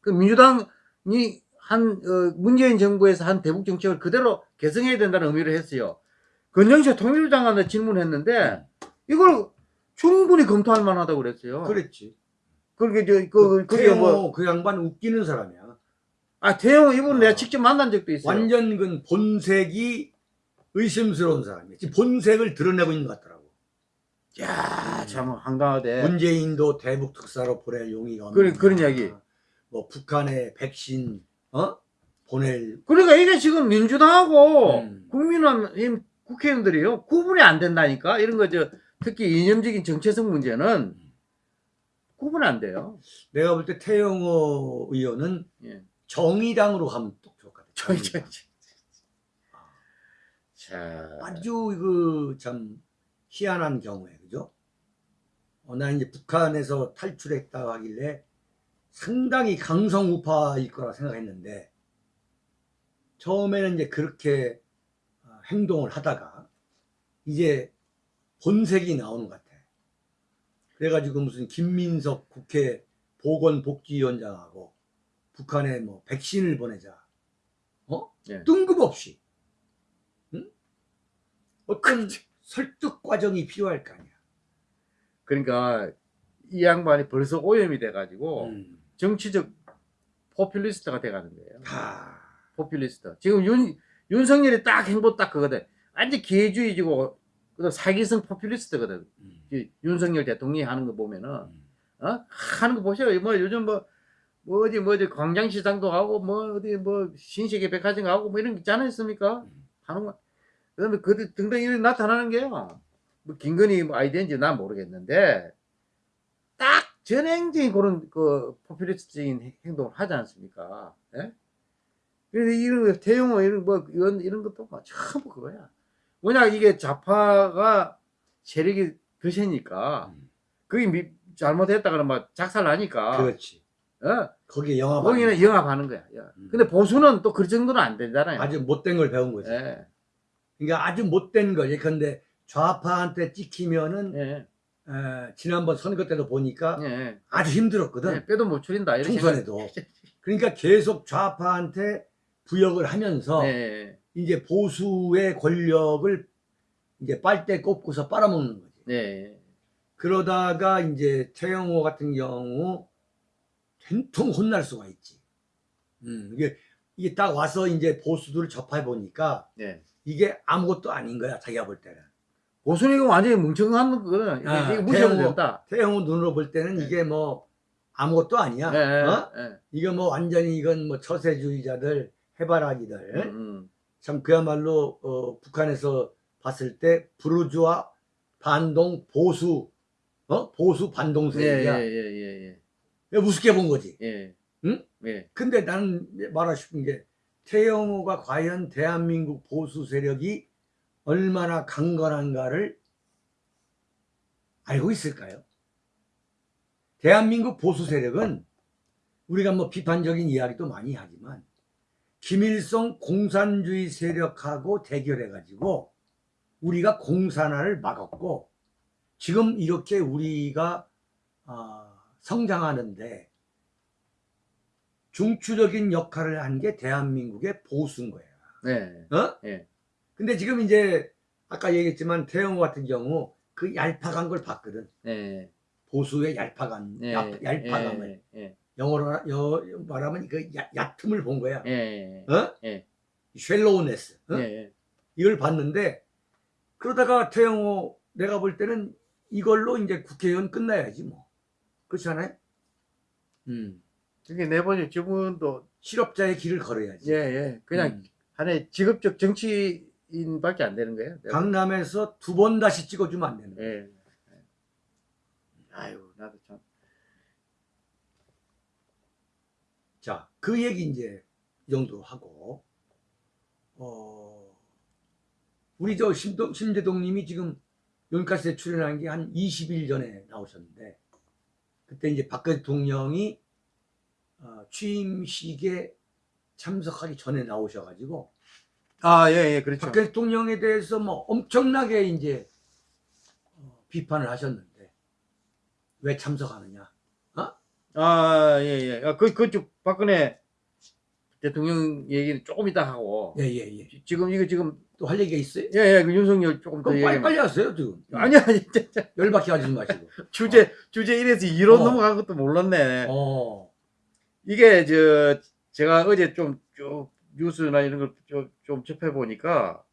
Speaker 2: 그 민주당이 한 어, 문재인 정부에서 한 대북 정책을 그대로 개성해야 된다는 의미를 했어요. 건정식 통일부 장관한테 질문했는데 이걸 충분히 검토할 만하다고 그랬어요.
Speaker 1: 그랬지.
Speaker 2: 그렇게 저 그, 그게
Speaker 1: 태영호 뭐그 양반 웃기는 사람이야.
Speaker 2: 아, 태영 이분
Speaker 1: 아.
Speaker 2: 내가 직접 만난 적도 있어요.
Speaker 1: 완전 그 본색이 의심스러운 사람이야. 본색을 드러내고 있는 것 같더라고.
Speaker 2: 야, 참 황당하대.
Speaker 1: 문재인도 대북 특사로 보낼 용의가 없는.
Speaker 2: 그런- 그런 이야기.
Speaker 1: 뭐 북한에 백신 어 보낼
Speaker 2: 그러니까 이게 지금 민주당하고
Speaker 1: 음.
Speaker 2: 국민의힘 국회의원들이요 구분이 안 된다니까 이런 거저 특히 이념적인 정체성 문제는 구분 안 돼요.
Speaker 1: 내가 볼 때 태영호 의원은
Speaker 2: 예.
Speaker 1: 정의당으로 가면 또 좋을 것
Speaker 2: 저,
Speaker 1: 같아요.
Speaker 2: 저, 저. 자,
Speaker 1: 아주 그 참 희한한 경우에 그죠? 어, 나 이제 북한에서 탈출했다 하길래 상당히 강성 우파일 거라 생각했는데 처음에는 이제 그렇게 어, 행동을 하다가 이제 본색이 나오는 것 같아. 그래가지고 무슨 김민석 국회 보건복지위원장하고 북한에 뭐 백신을 보내자. 어?
Speaker 2: 예.
Speaker 1: 뜬금없이. 응? 어떤 설득 과정이 필요할 거 아니야.
Speaker 2: 그러니까 이 양반이 벌써 오염이 돼가지고
Speaker 1: 음.
Speaker 2: 정치적 포퓰리스트가 돼가는 거예요.
Speaker 1: 아,
Speaker 2: 포퓰리스트. 지금 윤 윤석열이 딱 행보 딱 그거든. 완전 기회주의지고 그다음 사기성 포퓰리스트거든.
Speaker 1: 음.
Speaker 2: 이 윤석열 대통령이 하는 거 보면은
Speaker 1: 음.
Speaker 2: 어? 하는 거 보세요. 뭐 요즘 뭐, 뭐 어디 뭐 어디 광장시장도 가고 뭐 어디 뭐 신세계 백화점 가고 뭐 이런 게 있지 않았습니까?
Speaker 1: 음.
Speaker 2: 하는 거. 그다음에 그 등등 이런 나타나는 게요. 뭐 김건희 뭐 아이디어인지 난 모르겠는데 딱 전행적인 그런 그 포퓰리스트적인 행- 행동을 하지 않습니까? 예? 그래서 이런 거, 태용호 이런 뭐 이런 이런 것도 막 전부 그거야. 뭐냐 이게 좌파가 세력이 드세니까
Speaker 1: 음.
Speaker 2: 그게 미- 잘못했다 그러면 막 작살 나니까
Speaker 1: 그렇지.
Speaker 2: 어?
Speaker 1: 거기에 영화
Speaker 2: 거기는 영합하는 거야. 야.
Speaker 1: 음.
Speaker 2: 근데 보수는 또 그 정도는 안 되잖아요.
Speaker 1: 아주 못된 걸 배운 거지.
Speaker 2: 예.
Speaker 1: 그러니까 아주 못된 걸. 예컨대 좌파한테 찍히면은
Speaker 2: 예.
Speaker 1: 에, 지난번 선거 때도 보니까
Speaker 2: 예.
Speaker 1: 아주 힘들었거든.
Speaker 2: 예. 빼도 못 추린다. 이렇게
Speaker 1: 총선에도. 그러니까 계속 좌파한테 부역을 하면서
Speaker 2: 예.
Speaker 1: 이제 보수의 권력을 이제 빨대 꼽고서 빨아먹는 거지.
Speaker 2: 예.
Speaker 1: 그러다가 이제 최영호 같은 경우 된통 혼날 수가 있지. 음, 이게 이게 딱 와서 이제 보수들을 접해 보니까
Speaker 2: 예.
Speaker 1: 이게 아무것도 아닌 거야 자기가 볼 때는.
Speaker 2: 보수는 이거 완전히 뭉청한 거거든.
Speaker 1: 아,
Speaker 2: 이거 무시해도
Speaker 1: 태영호.
Speaker 2: 된다.
Speaker 1: 태영호 눈으로 볼 때는
Speaker 2: 네.
Speaker 1: 이게 뭐 아무것도 아니야.
Speaker 2: 예. 예.
Speaker 1: 어?
Speaker 2: 예.
Speaker 1: 이거 뭐 완전히 이건 뭐 처세주의자들 해바라기들
Speaker 2: 음, 음.
Speaker 1: 참 그야말로 어, 북한에서 봤을 때 부르주아 반동 보수 어 보수
Speaker 2: 예.
Speaker 1: 반동 세력이야.
Speaker 2: 예. 예. 예.
Speaker 1: 우습게 본 거지.
Speaker 2: 예.
Speaker 1: 응?
Speaker 2: 예.
Speaker 1: 근데 나는 말하고 싶은 게 태영호가 과연 대한민국 보수 세력이 얼마나 강건한가를 알고 있을까요? 대한민국 보수 세력은 우리가 뭐 비판적인 이야기도 많이 하지만 김일성 공산주의 세력하고 대결해 가지고 우리가 공산화를 막았고 지금 이렇게 우리가 아, 성장하는데 중추적인 역할을 한 게 대한민국의 보수인 거야.
Speaker 2: 예.
Speaker 1: 어?
Speaker 2: 예.
Speaker 1: 근데 지금 이제 아까 얘기했지만 태영호 같은 경우 그 얄팍한 걸 봤거든.
Speaker 2: 예.
Speaker 1: 보수의 얄팍한
Speaker 2: 예.
Speaker 1: 얄, 얄팍함을
Speaker 2: 예. 예.
Speaker 1: 영어로 여, 말하면 그 야, 얕음을 본 거야.
Speaker 2: 예.
Speaker 1: 어?
Speaker 2: 예.
Speaker 1: shallowness. 어?
Speaker 2: 예.
Speaker 1: 이걸 봤는데 그러다가 태영호 내가 볼 때는 이걸로 이제 국회의원 끝나야지 뭐. 그렇지 않아요? 음.
Speaker 2: 그게 내보니 저분도
Speaker 1: 실업자의 길을 걸어야지.
Speaker 2: 예, 예. 그냥
Speaker 1: 음.
Speaker 2: 하나의 직업적 정치인밖에 안 되는 거예요. 내가
Speaker 1: 강남에서 두 번 다시 찍어주면 안 되는 거야.
Speaker 2: 예. 예. 아유, 나도 참.
Speaker 1: 자, 그 얘기 이제 이 정도로 하고, 어, 우리 저 심동, 심재동님이 지금 연가스에 출연한 게 한 20일 전에 나오셨는데, 그때 이제 박 대통령이 어, 취임식에 참석하기 전에 나오셔가지고,
Speaker 2: 아, 예, 예, 그렇죠.
Speaker 1: 박 대통령에 대해서 뭐 엄청나게 이제 어, 비판을 하셨는데, 왜 참석하느냐?
Speaker 2: 아, 예, 예. 아, 그, 그쪽 박근혜 대통령 얘기는 조금 이따 하고.
Speaker 1: 예, 예, 예.
Speaker 2: 지- 지금, 이거 지금,
Speaker 1: 또 할 얘기가 있어요?
Speaker 2: 예, 예, 그 윤석열 조금 더
Speaker 1: 그럼
Speaker 2: 얘기.
Speaker 1: 빨리 빨리 하세요, 지금.
Speaker 2: 아니, 아니, 진짜.
Speaker 1: 열받게 하지 마시고.
Speaker 2: 주제, 주제 1에서 2로
Speaker 1: 어.
Speaker 2: 넘어간 것도 몰랐네.
Speaker 1: 어.
Speaker 2: 이게, 저, 제가 어제 좀, 쭉, 뉴스나 이런 걸 좀, 좀 접해 보니까,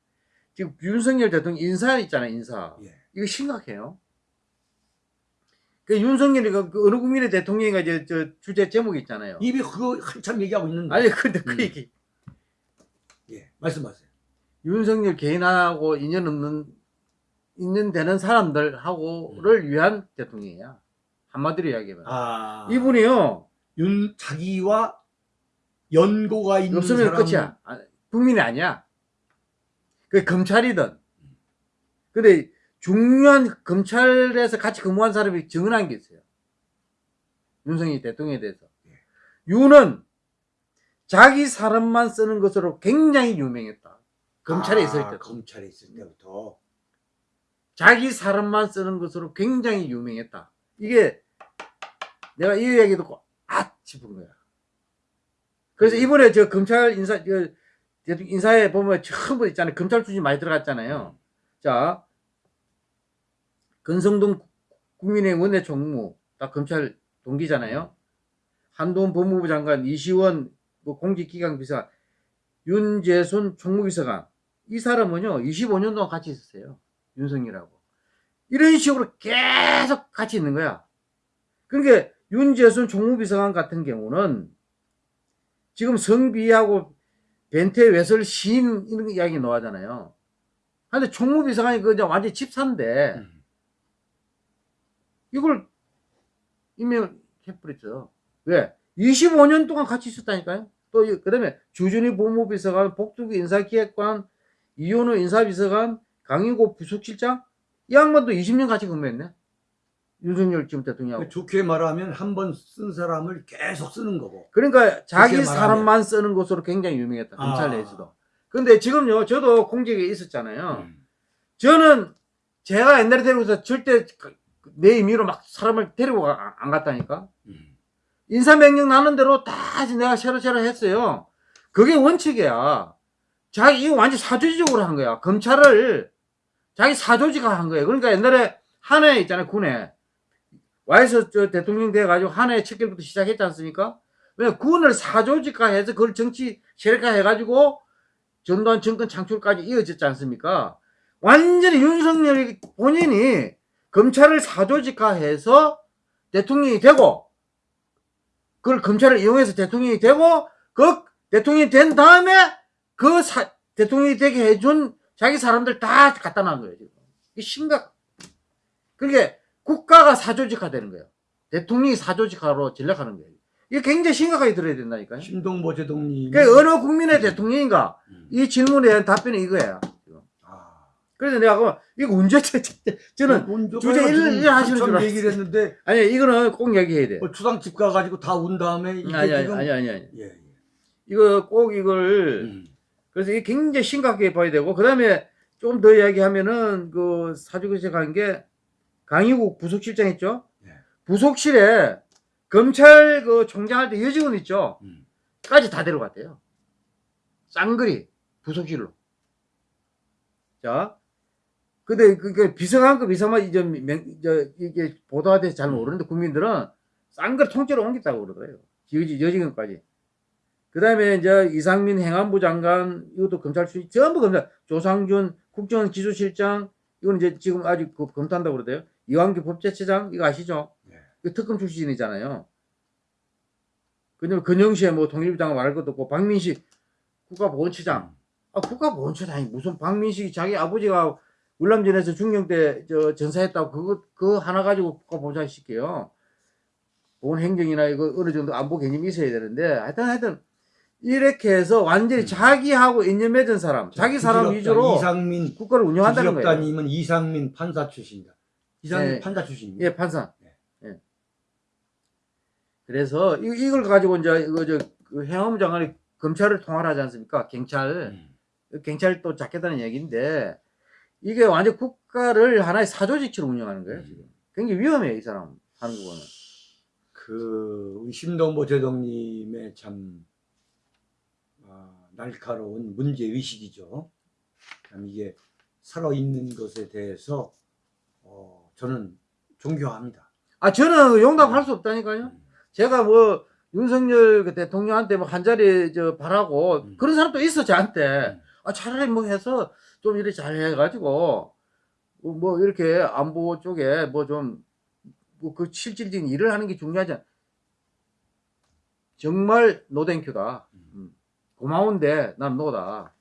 Speaker 2: 지금 윤석열 대통령 인사 있잖아요, 인사.
Speaker 1: 예.
Speaker 2: 이거 심각해요. 그 윤석열이 그 어느 국민의 대통령이가 이제 저 주제 제목이 있잖아요.
Speaker 1: 입이 그거 한참 얘기하고 있는데.
Speaker 2: 아니 근데 그
Speaker 1: 음.
Speaker 2: 얘기
Speaker 1: 예. 말씀하세요.
Speaker 2: 윤석열 개인하고 인연 없는 있는 되는 사람들하고를 위한 대통령이야. 한마디로 이야기하면.
Speaker 1: 아
Speaker 2: 이분이요.
Speaker 1: 윤 자기와 연고가 있는
Speaker 2: 없으면
Speaker 1: 사람
Speaker 2: 끝이야. 아, 국민이 아니야. 그 검찰이든. 근데 중요한 검찰에서 같이 근무한 사람이 증언한 게 있어요. 윤석열 대통령에 대해서. 윤은 자기 사람만 쓰는 것으로 굉장히 유명했다. 검찰에
Speaker 1: 아,
Speaker 2: 있을 때.
Speaker 1: 검찰에 있을 때부터
Speaker 2: 자기 사람만 쓰는 것으로 굉장히 유명했다. 이게 내가 이 얘기 듣고 아 싶은 거야. 그래서
Speaker 1: 음.
Speaker 2: 이번에 저 검찰 인사 인사에 보면 처음 있잖아요. 검찰 출신 많이 들어갔잖아요. 자 건성동 국민의힘 원내 총무 다 검찰 동기잖아요. 한동훈 법무부 장관, 이시원 뭐 공직기강 비서관, 윤재순 총무비서관 이 사람은요 25년 동안 같이 있었어요. 윤석열하고 이런 식으로 계속 같이 있는 거야. 그러니까 윤재순 총무비서관 같은 경우는 지금 성비하고 벤테 외설 시인 이런 이야기 나오잖아요. 근데 총무비서관이 그 완전 히 집사인데
Speaker 1: 음.
Speaker 2: 이걸 임명해버렸죠. 왜? 25년 동안 같이 있었다니까요. 또, 이- 그 다음에 주준희 법무비서관, 복두기 인사기획관, 이현우 인사비서관, 강인고 부속실장, 이 양반도 20년 같이 근무했네. 윤석열 지금 대통령하고.
Speaker 1: 좋게 말하면 한 번 쓴 사람을 계속 쓰는 거고
Speaker 2: 그러니까 자기. 사람만 쓰는 것으로 굉장히 유명했다.
Speaker 1: 아.
Speaker 2: 검찰 내에서도. 근데 지금요, 저도 공직에 있었잖아요.
Speaker 1: 음.
Speaker 2: 저는 제가 옛날에 데리고서 절대 그- 내 임의로 막 사람을 데리고 가- 안 갔다니까.
Speaker 1: 음.
Speaker 2: 인사명령 나는 대로 다 내가 새로새로 했어요. 그게 원칙이야. 자기, 이거 완전 사조직적으로 한 거야. 검찰을 자기 사조직화 한 거예요. 그러니까 옛날에 한해 있잖아요, 군에. 와이서 저 대통령 돼가지고 첫 개부터 시작했지 않습니까? 왜 군을 사조직화 해서 그걸 정치 세력화 해가지고 전두환 정권 창출까지 이어졌지 않습니까? 완전히 윤석열 본인이 검찰을 사조직화해서 대통령이 되고 그걸 검찰을 이용해서 대통령이 되고 그 대통령이 된 다음에 그 사- 대통령이 되게 해준 자기 사람들 다 갖다 거예요 지금 이 심각 그게 국가가 사조직화 되는 거예요 대통령이 사조직화로 전략하는 거예요 이게 굉장히 심각하게 들어야 된다니까요
Speaker 1: 신동보 제동님
Speaker 2: 그 어느 국민의 대통령인가
Speaker 1: 음.
Speaker 2: 이 질문에 대한 답변이 이거예요.
Speaker 1: 아.
Speaker 2: 그래서 내가 그 이거 언제 저- 저는
Speaker 1: 먼저
Speaker 2: 주제
Speaker 1: 가지고
Speaker 2: 일- 일 하시는 줄 알았어요.
Speaker 1: 얘기를 했는데
Speaker 2: 아니 이거는 꼭 얘기해야 돼
Speaker 1: 어, 추상 집 가가지고 다 운 다음에 이게
Speaker 2: 아니 아니 아니 아니 아니
Speaker 1: 예, 예.
Speaker 2: 이거 꼭 이걸
Speaker 1: 음.
Speaker 2: 그래서 이게 굉장히 심각하게 봐야 되고 그 다음에 좀 더 이야기하면은 그 사주국에 간게 강희국 부속실장 있죠?
Speaker 1: 네.
Speaker 2: 부속실에 검찰 그 총장 할 때 여직원 있죠?
Speaker 1: 음.
Speaker 2: 까지 다 데려갔대요. 쌍거리 부속실로. 자, 근데 그게 비서관급 이상만 이제 명, 저 이게 보도가 돼서 잘 모르는데 국민들은 쌍거리 통째로 옮겼다고 그러더라고요. 여지 여직원까지. 그 다음에 이제 이상민 행안부 장관, 이것도 검찰 출신, 전부 검찰, 조상준 국정원 기조실장, 이건 이제 지금 아직 그 검토한다고 그러대요. 이완규 법제처장, 이거 아시죠?
Speaker 1: 네.
Speaker 2: 그 특검 출신이잖아요. 그다음에 근영시에 뭐 통일부 장관 말할 것도 없고, 박민식 국가보훈처장. 아, 국가보훈처장이 무슨 박민식이 자기 아버지가 울남전에서 중령 때 저 전사했다고 그거, 그거 하나 가지고 국가보훈처장 시켜요. 보훈 행정이나 이거 어느 정도 안보 개념이 있어야 되는데, 하여튼 하여튼, 이렇게 해서 완전히
Speaker 1: 음.
Speaker 2: 자기하고 인연 맺은 사람, 자기 사람 위주로
Speaker 1: 이상민
Speaker 2: 국가를 운영한다는 거예요.
Speaker 1: 이상민 판사 출신이다. 이상민
Speaker 2: 네.
Speaker 1: 판사 출신입니다.
Speaker 2: 예, 판사.
Speaker 1: 네.
Speaker 2: 예. 그래서 이, 이걸 가지고 이제 이거 저그 행안부 장관이 검찰을 통할하지 않습니까? 경찰.
Speaker 1: 음.
Speaker 2: 경찰 또 잡겠다는 얘기인데 이게 완전 국가를 하나의 사조직처럼 운영하는 거예요. 지금. 굉장히 위험해요, 이 사람 거는.
Speaker 1: 그 심동보 제동님의 참 아, 날카로운 문제 의식이죠. 참 이게 살아 있는 것에 대해서 어, 저는 존경합니다.
Speaker 2: 아, 저는 용납할 수 없다니까요.
Speaker 1: 음.
Speaker 2: 제가 뭐 윤석열 그 대통령한테 뭐 한 자리 저 바라고
Speaker 1: 음.
Speaker 2: 그런 사람도 있어 저한테.
Speaker 1: 음.
Speaker 2: 아, 차라리 뭐 해서 좀 이렇게 잘 해가지고 뭐, 뭐 이렇게 안보 쪽에 뭐좀뭐그 실질적인 일을 하는 게 중요하지 않. 정말 노땡큐다.
Speaker 1: 음.
Speaker 2: 음. 고마운데 난 노다.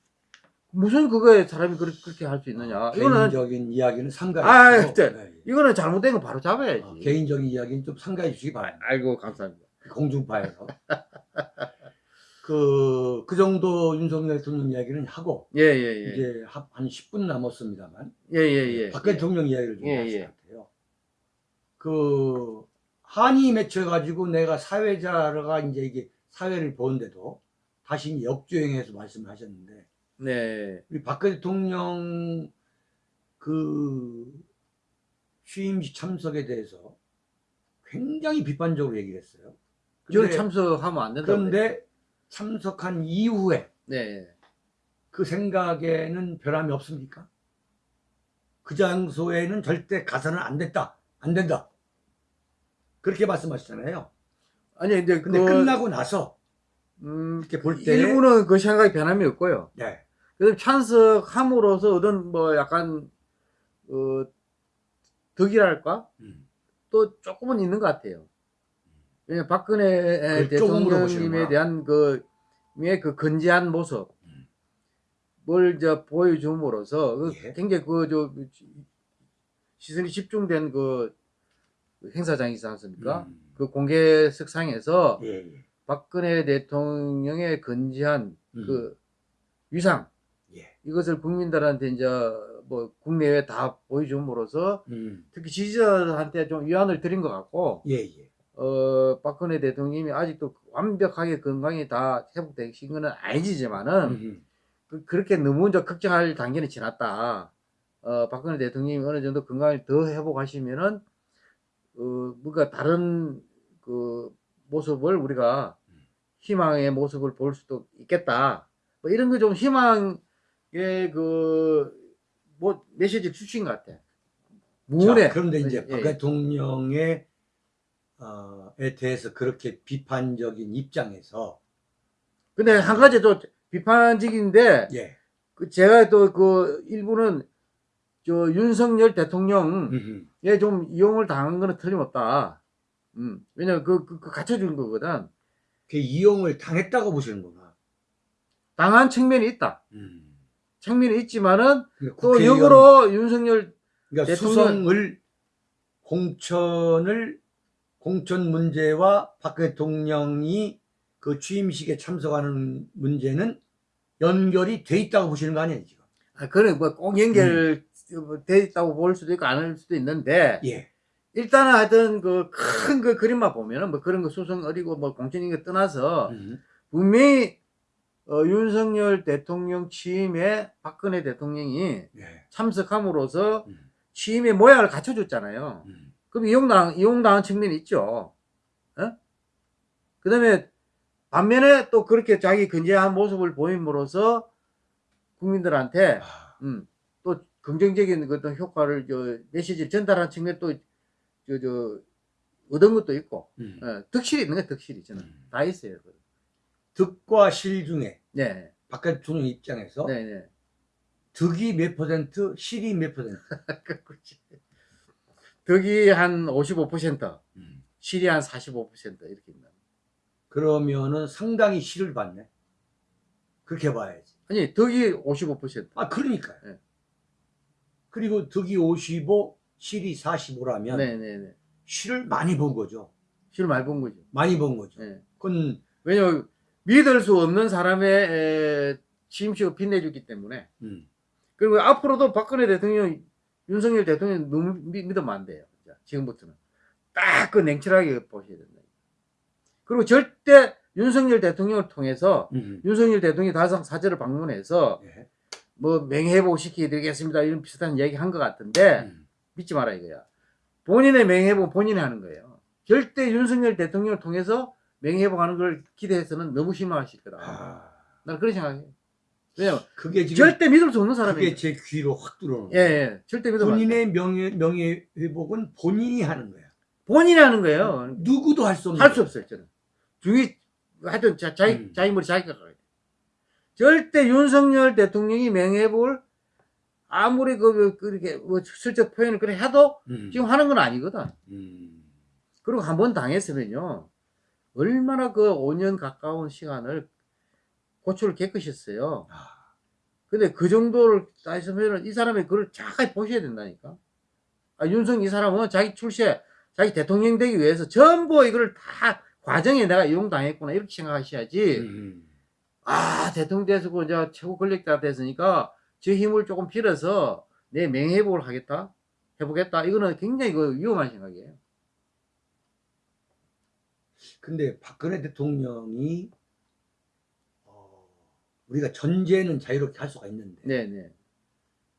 Speaker 2: 무슨 그거에 사람이 그렇게, 그렇게 할 수 있느냐. 이거는,
Speaker 1: 개인적인 이야기는 삼가해
Speaker 2: 아,
Speaker 1: 주시고,
Speaker 2: 네.
Speaker 1: 네.
Speaker 2: 이거는 잘못된 거 바로 잡아야지.
Speaker 1: 어, 개인적인 이야기는 좀 삼가해 주시기 바랍니다.
Speaker 2: 아이고, 감사합니다.
Speaker 1: 공중파에서. 그, 그 정도 윤석열 대통령 이야기는 하고,
Speaker 2: 예, 예, 예.
Speaker 1: 이제 합- 한 10분 남았습니다만,
Speaker 2: 예, 예, 예.
Speaker 1: 박 대통령 이야기를 좀
Speaker 2: 예,
Speaker 1: 하실
Speaker 2: 예.
Speaker 1: 것 같아요. 그, 한이 맺혀가지고 내가 사회자가 이제 이게 사회를 보는데도 다시 역주행해서 말씀을 하셨는데,
Speaker 2: 네.
Speaker 1: 우리 박 대통령 그 취임식 참석에 대해서 굉장히 비판적으로 얘기를 했어요.
Speaker 2: 저는
Speaker 1: 근데-
Speaker 2: 참석하면 안 된다.
Speaker 1: 그런데 참석한 이후에
Speaker 2: 네.
Speaker 1: 그 생각에는 변함이 없습니까? 그 장소에는 절대 가서는 안 됐다. 안 된다. 그렇게 말씀하시잖아요.
Speaker 2: 아니, 근데,
Speaker 1: 근데
Speaker 2: 그,
Speaker 1: 끝나고 나서
Speaker 2: 음,
Speaker 1: 이렇게 볼 때,
Speaker 2: 일부는 그 생각이 변함이 없고요.
Speaker 1: 네.
Speaker 2: 그래서 찬성함으로써 얻은 뭐 약간, 어, 덕이랄까?
Speaker 1: 음.
Speaker 2: 또 조금은 있는 것 같아요. 왜냐면 박근혜
Speaker 1: 그 조금으로
Speaker 2: 대통령님에. 대한 그, 의 그 건재한 모습,
Speaker 1: 음.
Speaker 2: 뭘저 보여줌으로써 그
Speaker 1: 예.
Speaker 2: 굉장히 그저 시선이 집중된 그 행사장이 있지 않습니까?
Speaker 1: 음.
Speaker 2: 그 공개석상에서
Speaker 1: 예, 예.
Speaker 2: 박근혜 대통령의 건재한
Speaker 1: 음.
Speaker 2: 그 위상
Speaker 1: 예.
Speaker 2: 이것을 국민들한테 이제 뭐 국내외 다 보여줌으로써
Speaker 1: 음.
Speaker 2: 특히 지지자들한테 좀 위안을 드린 것 같고
Speaker 1: 예, 예.
Speaker 2: 어 박근혜 대통령이 아직도 완벽하게 건강이 다 회복되신 것은 아니지만은
Speaker 1: 음.
Speaker 2: 그, 그렇게 너무 이제 걱정할 단계는 지났다. 어 박근혜 대통령이 어느 정도 건강을 더 회복하시면은 어 뭔가 다른 그 모습을 우리가 희망의 모습을 볼 수도 있겠다. 뭐 이런 거 좀 희망 의그뭐 메시지를 주신 것 같아.
Speaker 1: 자, 그런데 이제
Speaker 2: 예,
Speaker 1: 박
Speaker 2: 예.
Speaker 1: 대통령의 어, 에 대해서 그렇게 비판적인 입장에서
Speaker 2: 근데 한 가지 또 비판적인데
Speaker 1: 예.
Speaker 2: 그 제가 또 그 일부는 저 윤석열 대통령에. 좀 이용을 당한 거는 틀림없다. 음. 왜냐면 그, 그, 그 갖춰준 거거든.
Speaker 1: 그 이용을 당했다고 보시는구나.
Speaker 2: 당한 측면이 있다.
Speaker 1: 음.
Speaker 2: 측면이 있지만은
Speaker 1: 그러니까
Speaker 2: 또
Speaker 1: 국회의원,
Speaker 2: 역으로 윤석열
Speaker 1: 그러니까 수성을 공천을 공천 문제와 박 대통령이 그 취임식에 참석하는 문제는 연결이 돼 있다고 보시는 거 아니에요 지금?
Speaker 2: 아, 그런 뭐꼭 연결돼 있다고 볼 수도 있고 안 할 수도 있는데
Speaker 1: 예.
Speaker 2: 일단은 하여튼 그큰그 그림만 보면은 뭐 그런 거 수성 어리고 뭐 공천인 거 떠나서
Speaker 1: 음.
Speaker 2: 분명히 어, 윤석열 대통령 취임에 박근혜 대통령이
Speaker 1: 예.
Speaker 2: 참석함으로써
Speaker 1: 음.
Speaker 2: 취임의 모양을 갖춰줬잖아요.
Speaker 1: 음.
Speaker 2: 그럼 이용당 이용당한 측면이 있죠. 그 다음에 반면에 또 그렇게 자기 건재한 모습을 보임으로써 국민들한테
Speaker 1: 아,
Speaker 2: 음, 또 긍정적인 그 어떤 효과를 저 메시지를 전달한 측면 또 저 저 얻은 것도 있고
Speaker 1: 음.
Speaker 2: 예, 덕실이 있는 거예요 덕실이 저는
Speaker 1: 음.
Speaker 2: 다 있어요.
Speaker 1: 득과 실 중에
Speaker 2: 네,
Speaker 1: 박 대통령 입장에서
Speaker 2: 네, 네.
Speaker 1: 득이 몇 퍼센트, 실이 몇 퍼센트?
Speaker 2: 덕이 한 55%,
Speaker 1: 음.
Speaker 2: 실이 한 45% 이렇게 있나.
Speaker 1: 그러면은 상당히 실을 받네. 그렇게 봐야지.
Speaker 2: 아니 덕이 55%.
Speaker 1: 아, 그러니까요.
Speaker 2: 네.
Speaker 1: 그리고 득이 55, 실이 45라면
Speaker 2: 네, 네, 네.
Speaker 1: 실을 많이 본 거죠.
Speaker 2: 실을 많이 본 거죠.
Speaker 1: 많이 본 거죠.
Speaker 2: 네.
Speaker 1: 그건
Speaker 2: 왜냐면 믿을 수 없는 사람의 에, 취임식을 빛내주기 때문에.
Speaker 1: 음,
Speaker 2: 그리고 앞으로도 박근혜 대통령, 윤석열 대통령 너무 믿, 믿으면 안 돼요. 자, 지금부터는. 딱 그 냉철하게 보셔야 된다. 그리고 절대 윤석열 대통령을 통해서
Speaker 1: 음,
Speaker 2: 윤석열 대통령이 다상 사절을 방문해서
Speaker 1: 예.
Speaker 2: 뭐 명예회복 시켜드리겠습니다 이런 비슷한 얘기 한 것 같은데
Speaker 1: 음,
Speaker 2: 믿지 마라 이거야. 본인의 명예회복 본인이 하는 거예요. 절대 윤석열 대통령을 통해서 명예회복하는 걸 기대해서는 너무 실망하실 거다.
Speaker 1: 아,
Speaker 2: 나는 그렇게 생각해. 왜냐면
Speaker 1: 그게 지금
Speaker 2: 절대 믿을 수 없는
Speaker 1: 그게
Speaker 2: 사람이에요.
Speaker 1: 제 귀로 확 들어오는
Speaker 2: 예.
Speaker 1: 예,
Speaker 2: 절대 돼.
Speaker 1: 본인의 명예 명예 회복은 본인이 하는 거야.
Speaker 2: 본인이 하는 거예요.
Speaker 1: 누구도 할 수 없는.
Speaker 2: 할 수. 없어요, 저는. 중이 하여튼 자, 자기
Speaker 1: 음.
Speaker 2: 자기 머리 자기가 가야 돼. 절대 윤석열 대통령이 명예회복을 아무리 그 그렇게 뭐 슬쩍 표현을 그래 해도
Speaker 1: 음,
Speaker 2: 지금 하는 건 아니거든.
Speaker 1: 음,
Speaker 2: 그리고 한 번 당했으면요. 얼마나 그 5년 가까운 시간을 고초를 겪으셨어요.
Speaker 1: 아,
Speaker 2: 근데 그 정도를 따지면은 이 사람이 그걸 정확하게 보셔야 된다니까. 아, 윤석 이 사람은 자기 출세, 자기 대통령 되기 위해서 전부 이걸 다 과정에 내가 이용당했구나 이렇게 생각하셔야지.
Speaker 1: 음.
Speaker 2: 아 대통령 돼서 그 이제 최고 권력자 됐으니까 저 힘을 조금 빌어서 내 명예회복을 하겠다 해보겠다 이거는 굉장히 그 위험한 생각이에요.
Speaker 1: 근데 박근혜 대통령이 어, 우리가 전제는 자유롭게 할 수가 있는데
Speaker 2: 네네.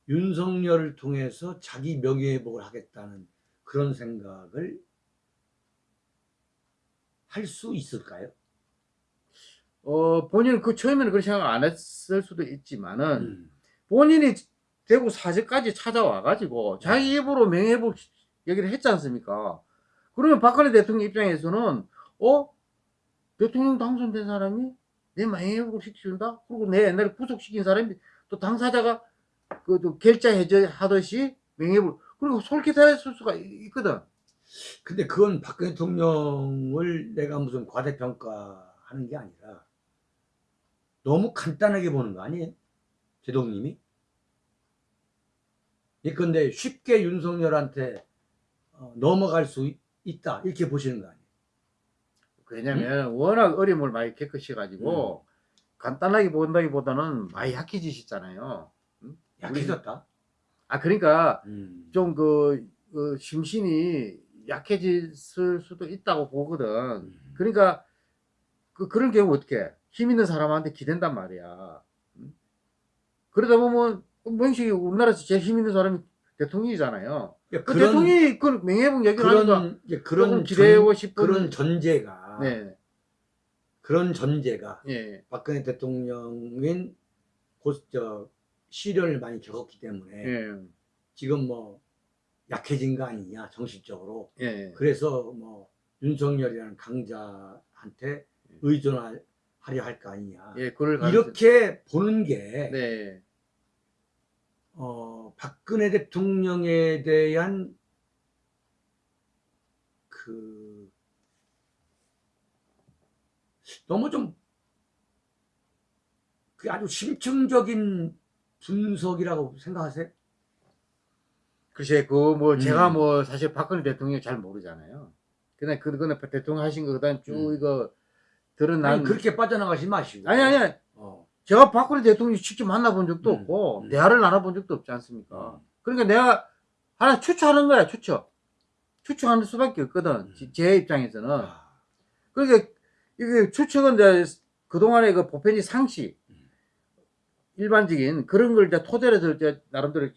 Speaker 1: 윤석열을 통해서 자기 명예회복을 하겠다는 그런 생각을 할 수 있을까요?
Speaker 2: 어 본인은 그 처음에는 그런 생각 안 했을 수도 있지만은
Speaker 1: 음.
Speaker 2: 본인이 대구 사저까지 찾아와 가지고 자기 입으로 명예회복 얘기를 했지 않습니까? 그러면 박근혜 대통령 입장에서는 어 대통령 당선된 사람이 내 명예회복을 시켜준다? 그리고 내 옛날에 구속시킨 사람이 또 당사자가 그또 결자 해제 하듯이 명예회복 그리고 솔깃했을 수가 있- 있거든.
Speaker 1: 근데 그건 박근혜 대통령을 내가 무슨 과대평가하는 게 아니라 너무 간단하게 보는 거 아니에요? 제동님이? 예컨대 쉽게 윤석열한테 어, 넘어갈 수 있- 있다 이렇게 보시는 거 아니에요?
Speaker 2: 왜냐면 워낙 어림을 많이 겪으셔가지고 간단하게 본다기보다는 많이 약해지셨잖아요.
Speaker 1: 약해졌다?
Speaker 2: 아 그러니까
Speaker 1: 음.
Speaker 2: 좀그 심신이 약해졌을 수도 있다고 보거든.
Speaker 1: 음.
Speaker 2: 그러니까 그 그런 경우 어떻게 힘 있는 사람한테 기댄단 말이야. 음? 그러다 보면 명식이 우리나라에서 제일 힘 있는 사람이 대통령이잖아요.
Speaker 1: 야,
Speaker 2: 그 대통령이 그 명예회복 얘기를 하니까
Speaker 1: 그런 그런
Speaker 2: 기대고
Speaker 1: 전,
Speaker 2: 싶은
Speaker 1: 그런 전제가
Speaker 2: 네,
Speaker 1: 그런 전제가
Speaker 2: 예,
Speaker 1: 박근혜 대통령인 곧저 시련을 많이 겪었기 때문에
Speaker 2: 예,
Speaker 1: 지금 뭐 약해진 거 아니냐 정신적으로.
Speaker 2: 예,
Speaker 1: 그래서 뭐 윤석열이라는 강자한테 의존하려 할 거 아니냐.
Speaker 2: 예, 그걸
Speaker 1: 이렇게 보는 게
Speaker 2: 네,
Speaker 1: 어, 박근혜 대통령에 대한 그 너무 좀 그게 아주 심층적인 분석이라고 생각하세요?
Speaker 2: 글쎄, 그, 뭐,
Speaker 1: 음.
Speaker 2: 제가 뭐, 사실 박근혜 대통령 잘 모르잖아요. 그냥, 그거는 대통령 하신 거, 그 다음 쭉
Speaker 1: 음.
Speaker 2: 이거, 드러난.
Speaker 1: 아니 그렇게 빠져나가지 마시고
Speaker 2: 아니, 아니,
Speaker 1: 어.
Speaker 2: 제가 박근혜 대통령 직접 만나본 적도
Speaker 1: 음,
Speaker 2: 없고,
Speaker 1: 음.
Speaker 2: 대화를 나눠본 적도 없지 않습니까?
Speaker 1: 음.
Speaker 2: 그러니까 내가 하나 추측하는 거야, 추측. 추측하는 수밖에 없거든, 제 입장에서는.
Speaker 1: 아,
Speaker 2: 그러니까, 이게 추측은 이제, 그동안의 그 보편이 상식,
Speaker 1: 음.
Speaker 2: 일반적인 그런 걸 이제 토대로 해서 이제 나름대로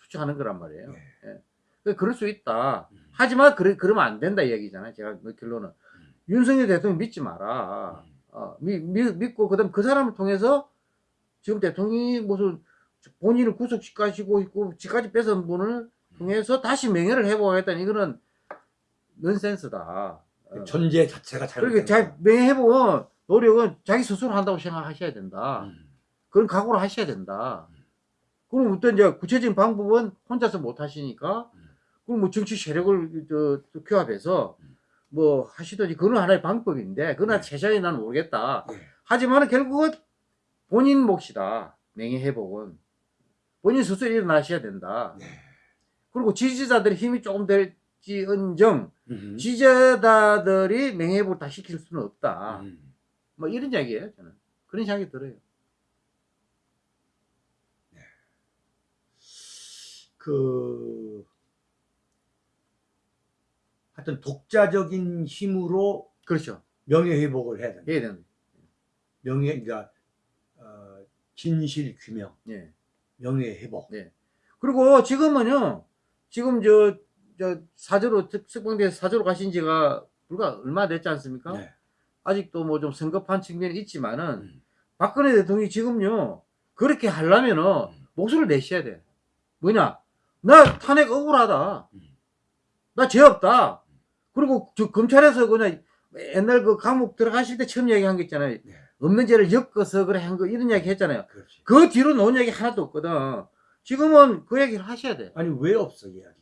Speaker 2: 추측하는 거란 말이에요.
Speaker 1: 네.
Speaker 2: 예. 그러니까 그럴 수 있다.
Speaker 1: 음.
Speaker 2: 하지만 그래, 그러면 안 된다 이 얘기잖아요. 제가 그 결론은.
Speaker 1: 음.
Speaker 2: 윤석열 대통령 믿지 마라.
Speaker 1: 음.
Speaker 2: 어, 미, 미- 믿고, 그 다음 그 사람을 통해서 지금 대통령이 무슨 본인을 구속시키고 있고, 지까지 뺏은 분을 통해서 다시 명예를 회복하겠다는 이거는 넌센스다. 어.
Speaker 1: 전제 자체가
Speaker 2: 그러니까
Speaker 1: 잘못된
Speaker 2: 자,
Speaker 1: 거야.
Speaker 2: 명예 회복은 노력은 자기 스스로 한다고 생각하셔야 된다.
Speaker 1: 음.
Speaker 2: 그런 각오를 하셔야 된다.
Speaker 1: 음.
Speaker 2: 그럼 어떤 이제 구체적인 방법은 혼자서 못 하시니까,
Speaker 1: 음.
Speaker 2: 그럼 뭐 정치 세력을 저, 저 규합해서
Speaker 1: 음.
Speaker 2: 뭐 하시든지 그건 하나의 방법인데, 그러나
Speaker 1: 네.
Speaker 2: 세상에 나는 모르겠다.
Speaker 1: 예.
Speaker 2: 하지만 결국은 본인 몫이다. 명예 회복은. 본인 스스로 일어나셔야 된다.
Speaker 1: 네.
Speaker 2: 그리고 지지자들의 힘이 조금 될지언정,
Speaker 1: 음.
Speaker 2: 명예 회복을 다 시킬 수는 없다.
Speaker 1: 음.
Speaker 2: 뭐 이런 이야기예요, 저는. 그런 생각이 들어요.
Speaker 1: 그 하여튼 독자적인 힘으로
Speaker 2: 그렇죠.
Speaker 1: 명예 회복을 해야 된다.
Speaker 2: 해야 되는.
Speaker 1: 명예 그러니까 어, 진실 규명,
Speaker 2: 예.
Speaker 1: 명예 회복.
Speaker 2: 그리고 지금은요, 지금 저, 저 사저로, 특수방대에서 사저로 가신 지가 불과 얼마 됐지 않습니까?
Speaker 1: 네.
Speaker 2: 아직도 뭐 좀 성급한 측면이 있지만은,
Speaker 1: 음.
Speaker 2: 박근혜 대통령이 지금요, 그렇게 하려면은
Speaker 1: 음.
Speaker 2: 목소리를 내셔야 돼. 뭐냐? 나 탄핵 억울하다.
Speaker 1: 음.
Speaker 2: 나죄 없다. 그리고 저 검찰에서 그냥 옛날 그 감옥 들어가실 때 처음 얘기한 거 있잖아요.
Speaker 1: 네.
Speaker 2: 없는 죄를 엮어서 그래 한 거 이런 얘기 했잖아요.
Speaker 1: 그렇지.
Speaker 2: 그 뒤로 놓은 얘기 하나도 없거든. 지금은 그 얘기를 하셔야 돼.
Speaker 1: 아니 왜 없어 이야기가?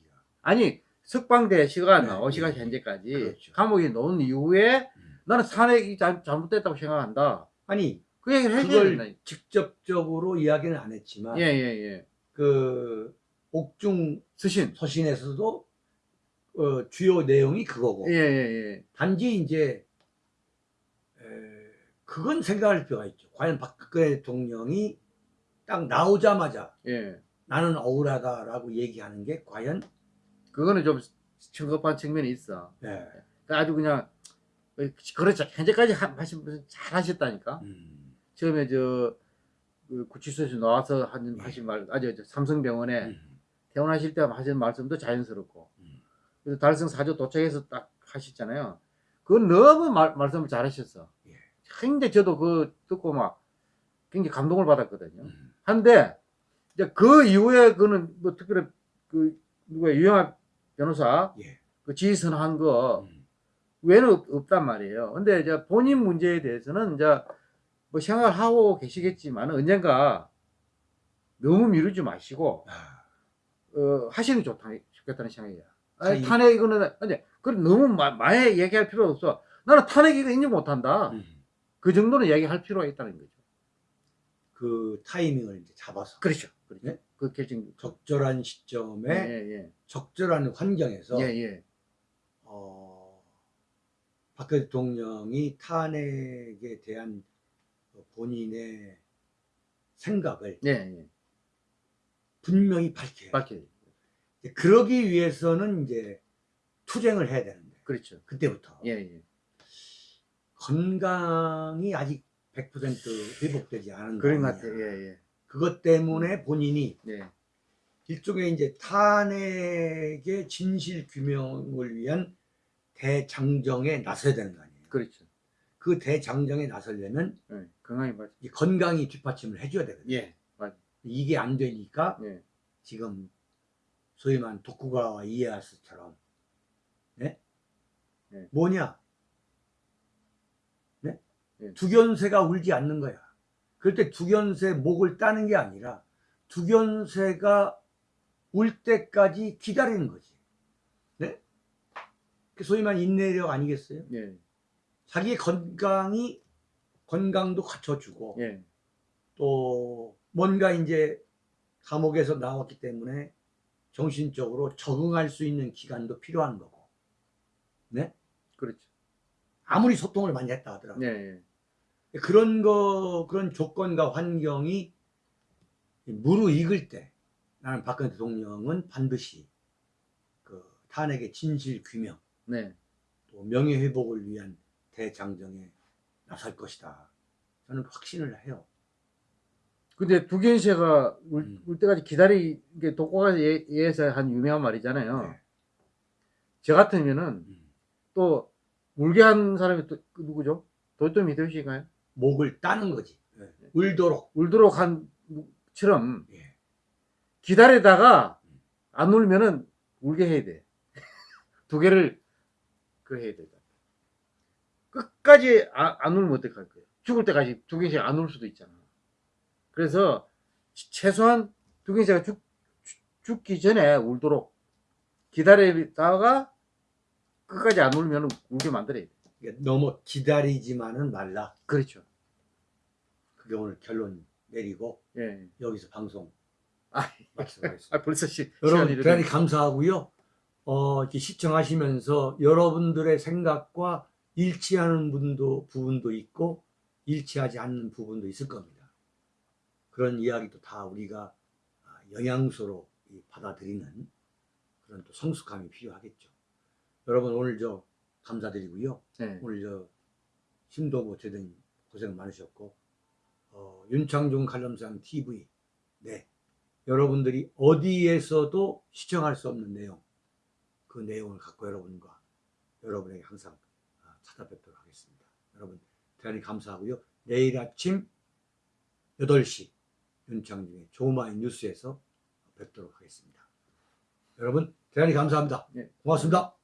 Speaker 2: 아니 석방대 시가
Speaker 1: 네,
Speaker 2: 나오시가
Speaker 1: 네.
Speaker 2: 현재까지
Speaker 1: 그렇죠.
Speaker 2: 감옥에 놓은 이후에
Speaker 1: 음.
Speaker 2: 나는 탄핵이 잘, 잘못됐다고 생각한다.
Speaker 1: 아니
Speaker 2: 그 얘기를 해줘야.
Speaker 1: 직접적으로 이야기는 안 했지만
Speaker 2: 예, 예, 예.
Speaker 1: 그 옥중
Speaker 2: 스신.
Speaker 1: 서신에서도 어, 주요 내용이 그거고
Speaker 2: 예, 예,
Speaker 1: 단지 이제 에, 그건 생각할 필요가 있죠. 과연 박근혜 대통령이 딱 나오자마자
Speaker 2: 예. 예.
Speaker 1: 나는 억울하다라고 얘기하는 게 과연
Speaker 2: 그거는 좀 성급한 측면이 있어.
Speaker 1: 예,
Speaker 2: 아주 그냥 그렇죠. 현재까지 하- 하신 분은 잘 하셨다니까.
Speaker 1: 음,
Speaker 2: 처음에 저 그 구치소에서 나와서
Speaker 1: 예.
Speaker 2: 하신 말, 아주 저 삼성병원에
Speaker 1: 음,
Speaker 2: 퇴원하실 때 하신 말씀도 자연스럽고,
Speaker 1: 음.
Speaker 2: 그래서 달성 사조 도착해서 딱 하셨잖아요. 그건 너무 말, 말씀을 잘하셨어.
Speaker 1: 예.
Speaker 2: 굉장히 저도 그 듣고 막 굉장히 감동을 받았거든요.
Speaker 1: 음,
Speaker 2: 한데 이제 그 이후에 그는 뭐 특별히 그 누가 유영학 변호사
Speaker 1: 예,
Speaker 2: 그 지휘선한 거
Speaker 1: 음,
Speaker 2: 외에는 없, 없단 말이에요. 근데 이제 본인 문제에 대해서는 이제 뭐 생각을 하고 계시겠지만 언젠가 너무 미루지 마시고
Speaker 1: 아,
Speaker 2: 어, 하시는 게 좋다 좋겠다는 생각이야. 아니, 탄핵 이거는 근데 그 너무 마- 많이 얘기할 필요 없어. 나는 탄핵 이거 인정 못한다.
Speaker 1: 음.
Speaker 2: 그 정도는 얘기할 필요가 있다는 거죠.
Speaker 1: 그 타이밍을 이제 잡아서
Speaker 2: 그렇죠. 그렇죠.
Speaker 1: 네?
Speaker 2: 그 결정.
Speaker 1: 적절한 시점에
Speaker 2: 예,
Speaker 1: 적절한 환경에서
Speaker 2: 예, 예, 예.
Speaker 1: 어, 박 대통령이 탄핵에 대한 그 본인의 생각을
Speaker 2: 예, 예.
Speaker 1: 분명히 밝혀요.
Speaker 2: 밝혀요.
Speaker 1: 그러기 위해서는 이제 투쟁을 해야 되는데
Speaker 2: 그렇죠.
Speaker 1: 그때부터
Speaker 2: 예, 예.
Speaker 1: 건강이 아직 100% 회복되지 않은
Speaker 2: 그런 것. 같아요. 예, 예.
Speaker 1: 그것 때문에 본인이
Speaker 2: 예.
Speaker 1: 일종의 이제 탄핵의 진실 규명을 위한 대장정에 나서야 되는 거 아니에요.
Speaker 2: 그렇죠.
Speaker 1: 그 대장정에 나서려면
Speaker 2: 예. 건강히 맞.
Speaker 1: 이 건강이 뒷받침을 해줘야 되거든요.
Speaker 2: 예. 맞.
Speaker 1: 이게 안 되니까
Speaker 2: 예.
Speaker 1: 지금 소위 말하는 도쿠가와 이에야스처럼 네?
Speaker 2: 네.
Speaker 1: 뭐냐? 네?
Speaker 2: 네.
Speaker 1: 두견새가 울지 않는 거야. 그럴 때 두견새 목을 따는 게 아니라 두견새가 울 때까지 기다리는 거지. 네? 그 소위 말하는 인내력 아니겠어요?
Speaker 2: 예.
Speaker 1: 자기의 건강이 건강도 갖춰주고
Speaker 2: 예.
Speaker 1: 또 뭔가 이제 감옥에서 나왔기 때문에 정신적으로 적응할 수 있는 기간도 필요한 거고 네
Speaker 2: 그렇죠.
Speaker 1: 아무리 소통을 많이 했다 하더라도
Speaker 2: 예. 예.
Speaker 1: 그런 거 그런 조건과 환경이 무르익을 때 나는 박근혜 대통령은 반드시 그 탄핵의 진실 규명
Speaker 2: 네.
Speaker 1: 또 명예 회복을 위한 대장정에 나설 것이다 저는 확신을 해요.
Speaker 2: 근데 두견새가 울,
Speaker 1: 음.
Speaker 2: 울 때까지 기다리 이게 독고가 예, 예에서 한 유명한 말이잖아요.
Speaker 1: 네.
Speaker 2: 저 같으면은
Speaker 1: 음.
Speaker 2: 또 울게 한 사람이 또그 누구죠? 도요토미 히데요시인가요?
Speaker 1: 목을 따는 거지. 네. 울도록.
Speaker 2: 울도록 한처럼
Speaker 1: 예.
Speaker 2: 기다리다가 안 울면은 울게 해야 돼. 두 개를 그 해야 돼. 끝까지 아- 안 울면 어떡할 거예요? 죽을 때까지 두 개씩 안 울 수도 있잖아. 그래서 최소한 두 개째가 죽, 죽- 죽 기 전에 울도록 기다리다가 끝까지 안 울면 울게 만들어야 돼.
Speaker 1: 그러니까 너무 기다리지만은 말라.
Speaker 2: 그렇죠.
Speaker 1: 그게 오늘 결론 내리고
Speaker 2: 예.
Speaker 1: 여기서 방송
Speaker 2: 아,
Speaker 1: 마치도록 하겠습니다.
Speaker 2: 아 벌써 시,
Speaker 1: 여러분 대단히 감사하고요. 어, 이렇게 시청하시면서 여러분들의 생각과 일치하는 분도 부분도 있고 일치하지 않는 부분도 있을 겁니다. 그런 이야기도 다 우리가 아, 영양소로 이 받아들이는 그런 또 성숙함이 필요하겠죠. 여러분 오늘 저 감사드리고요.
Speaker 2: 네.
Speaker 1: 오늘 저 힘도 못 되던 고생 많으셨고 어, 윤창중 칼럼상 TV 네 여러분들이 어디에서도 시청할 수 없는 내용 그 내용을 갖고 여러분과 여러분에게 항상 아, 찾아뵙도록 하겠습니다. 여러분 대단히 감사하고요. 내일 아침 8시 윤창중의 조마이 뉴스에서 뵙도록 하겠습니다. 여러분 대단히 감사합니다.
Speaker 2: 네.
Speaker 1: 고맙습니다.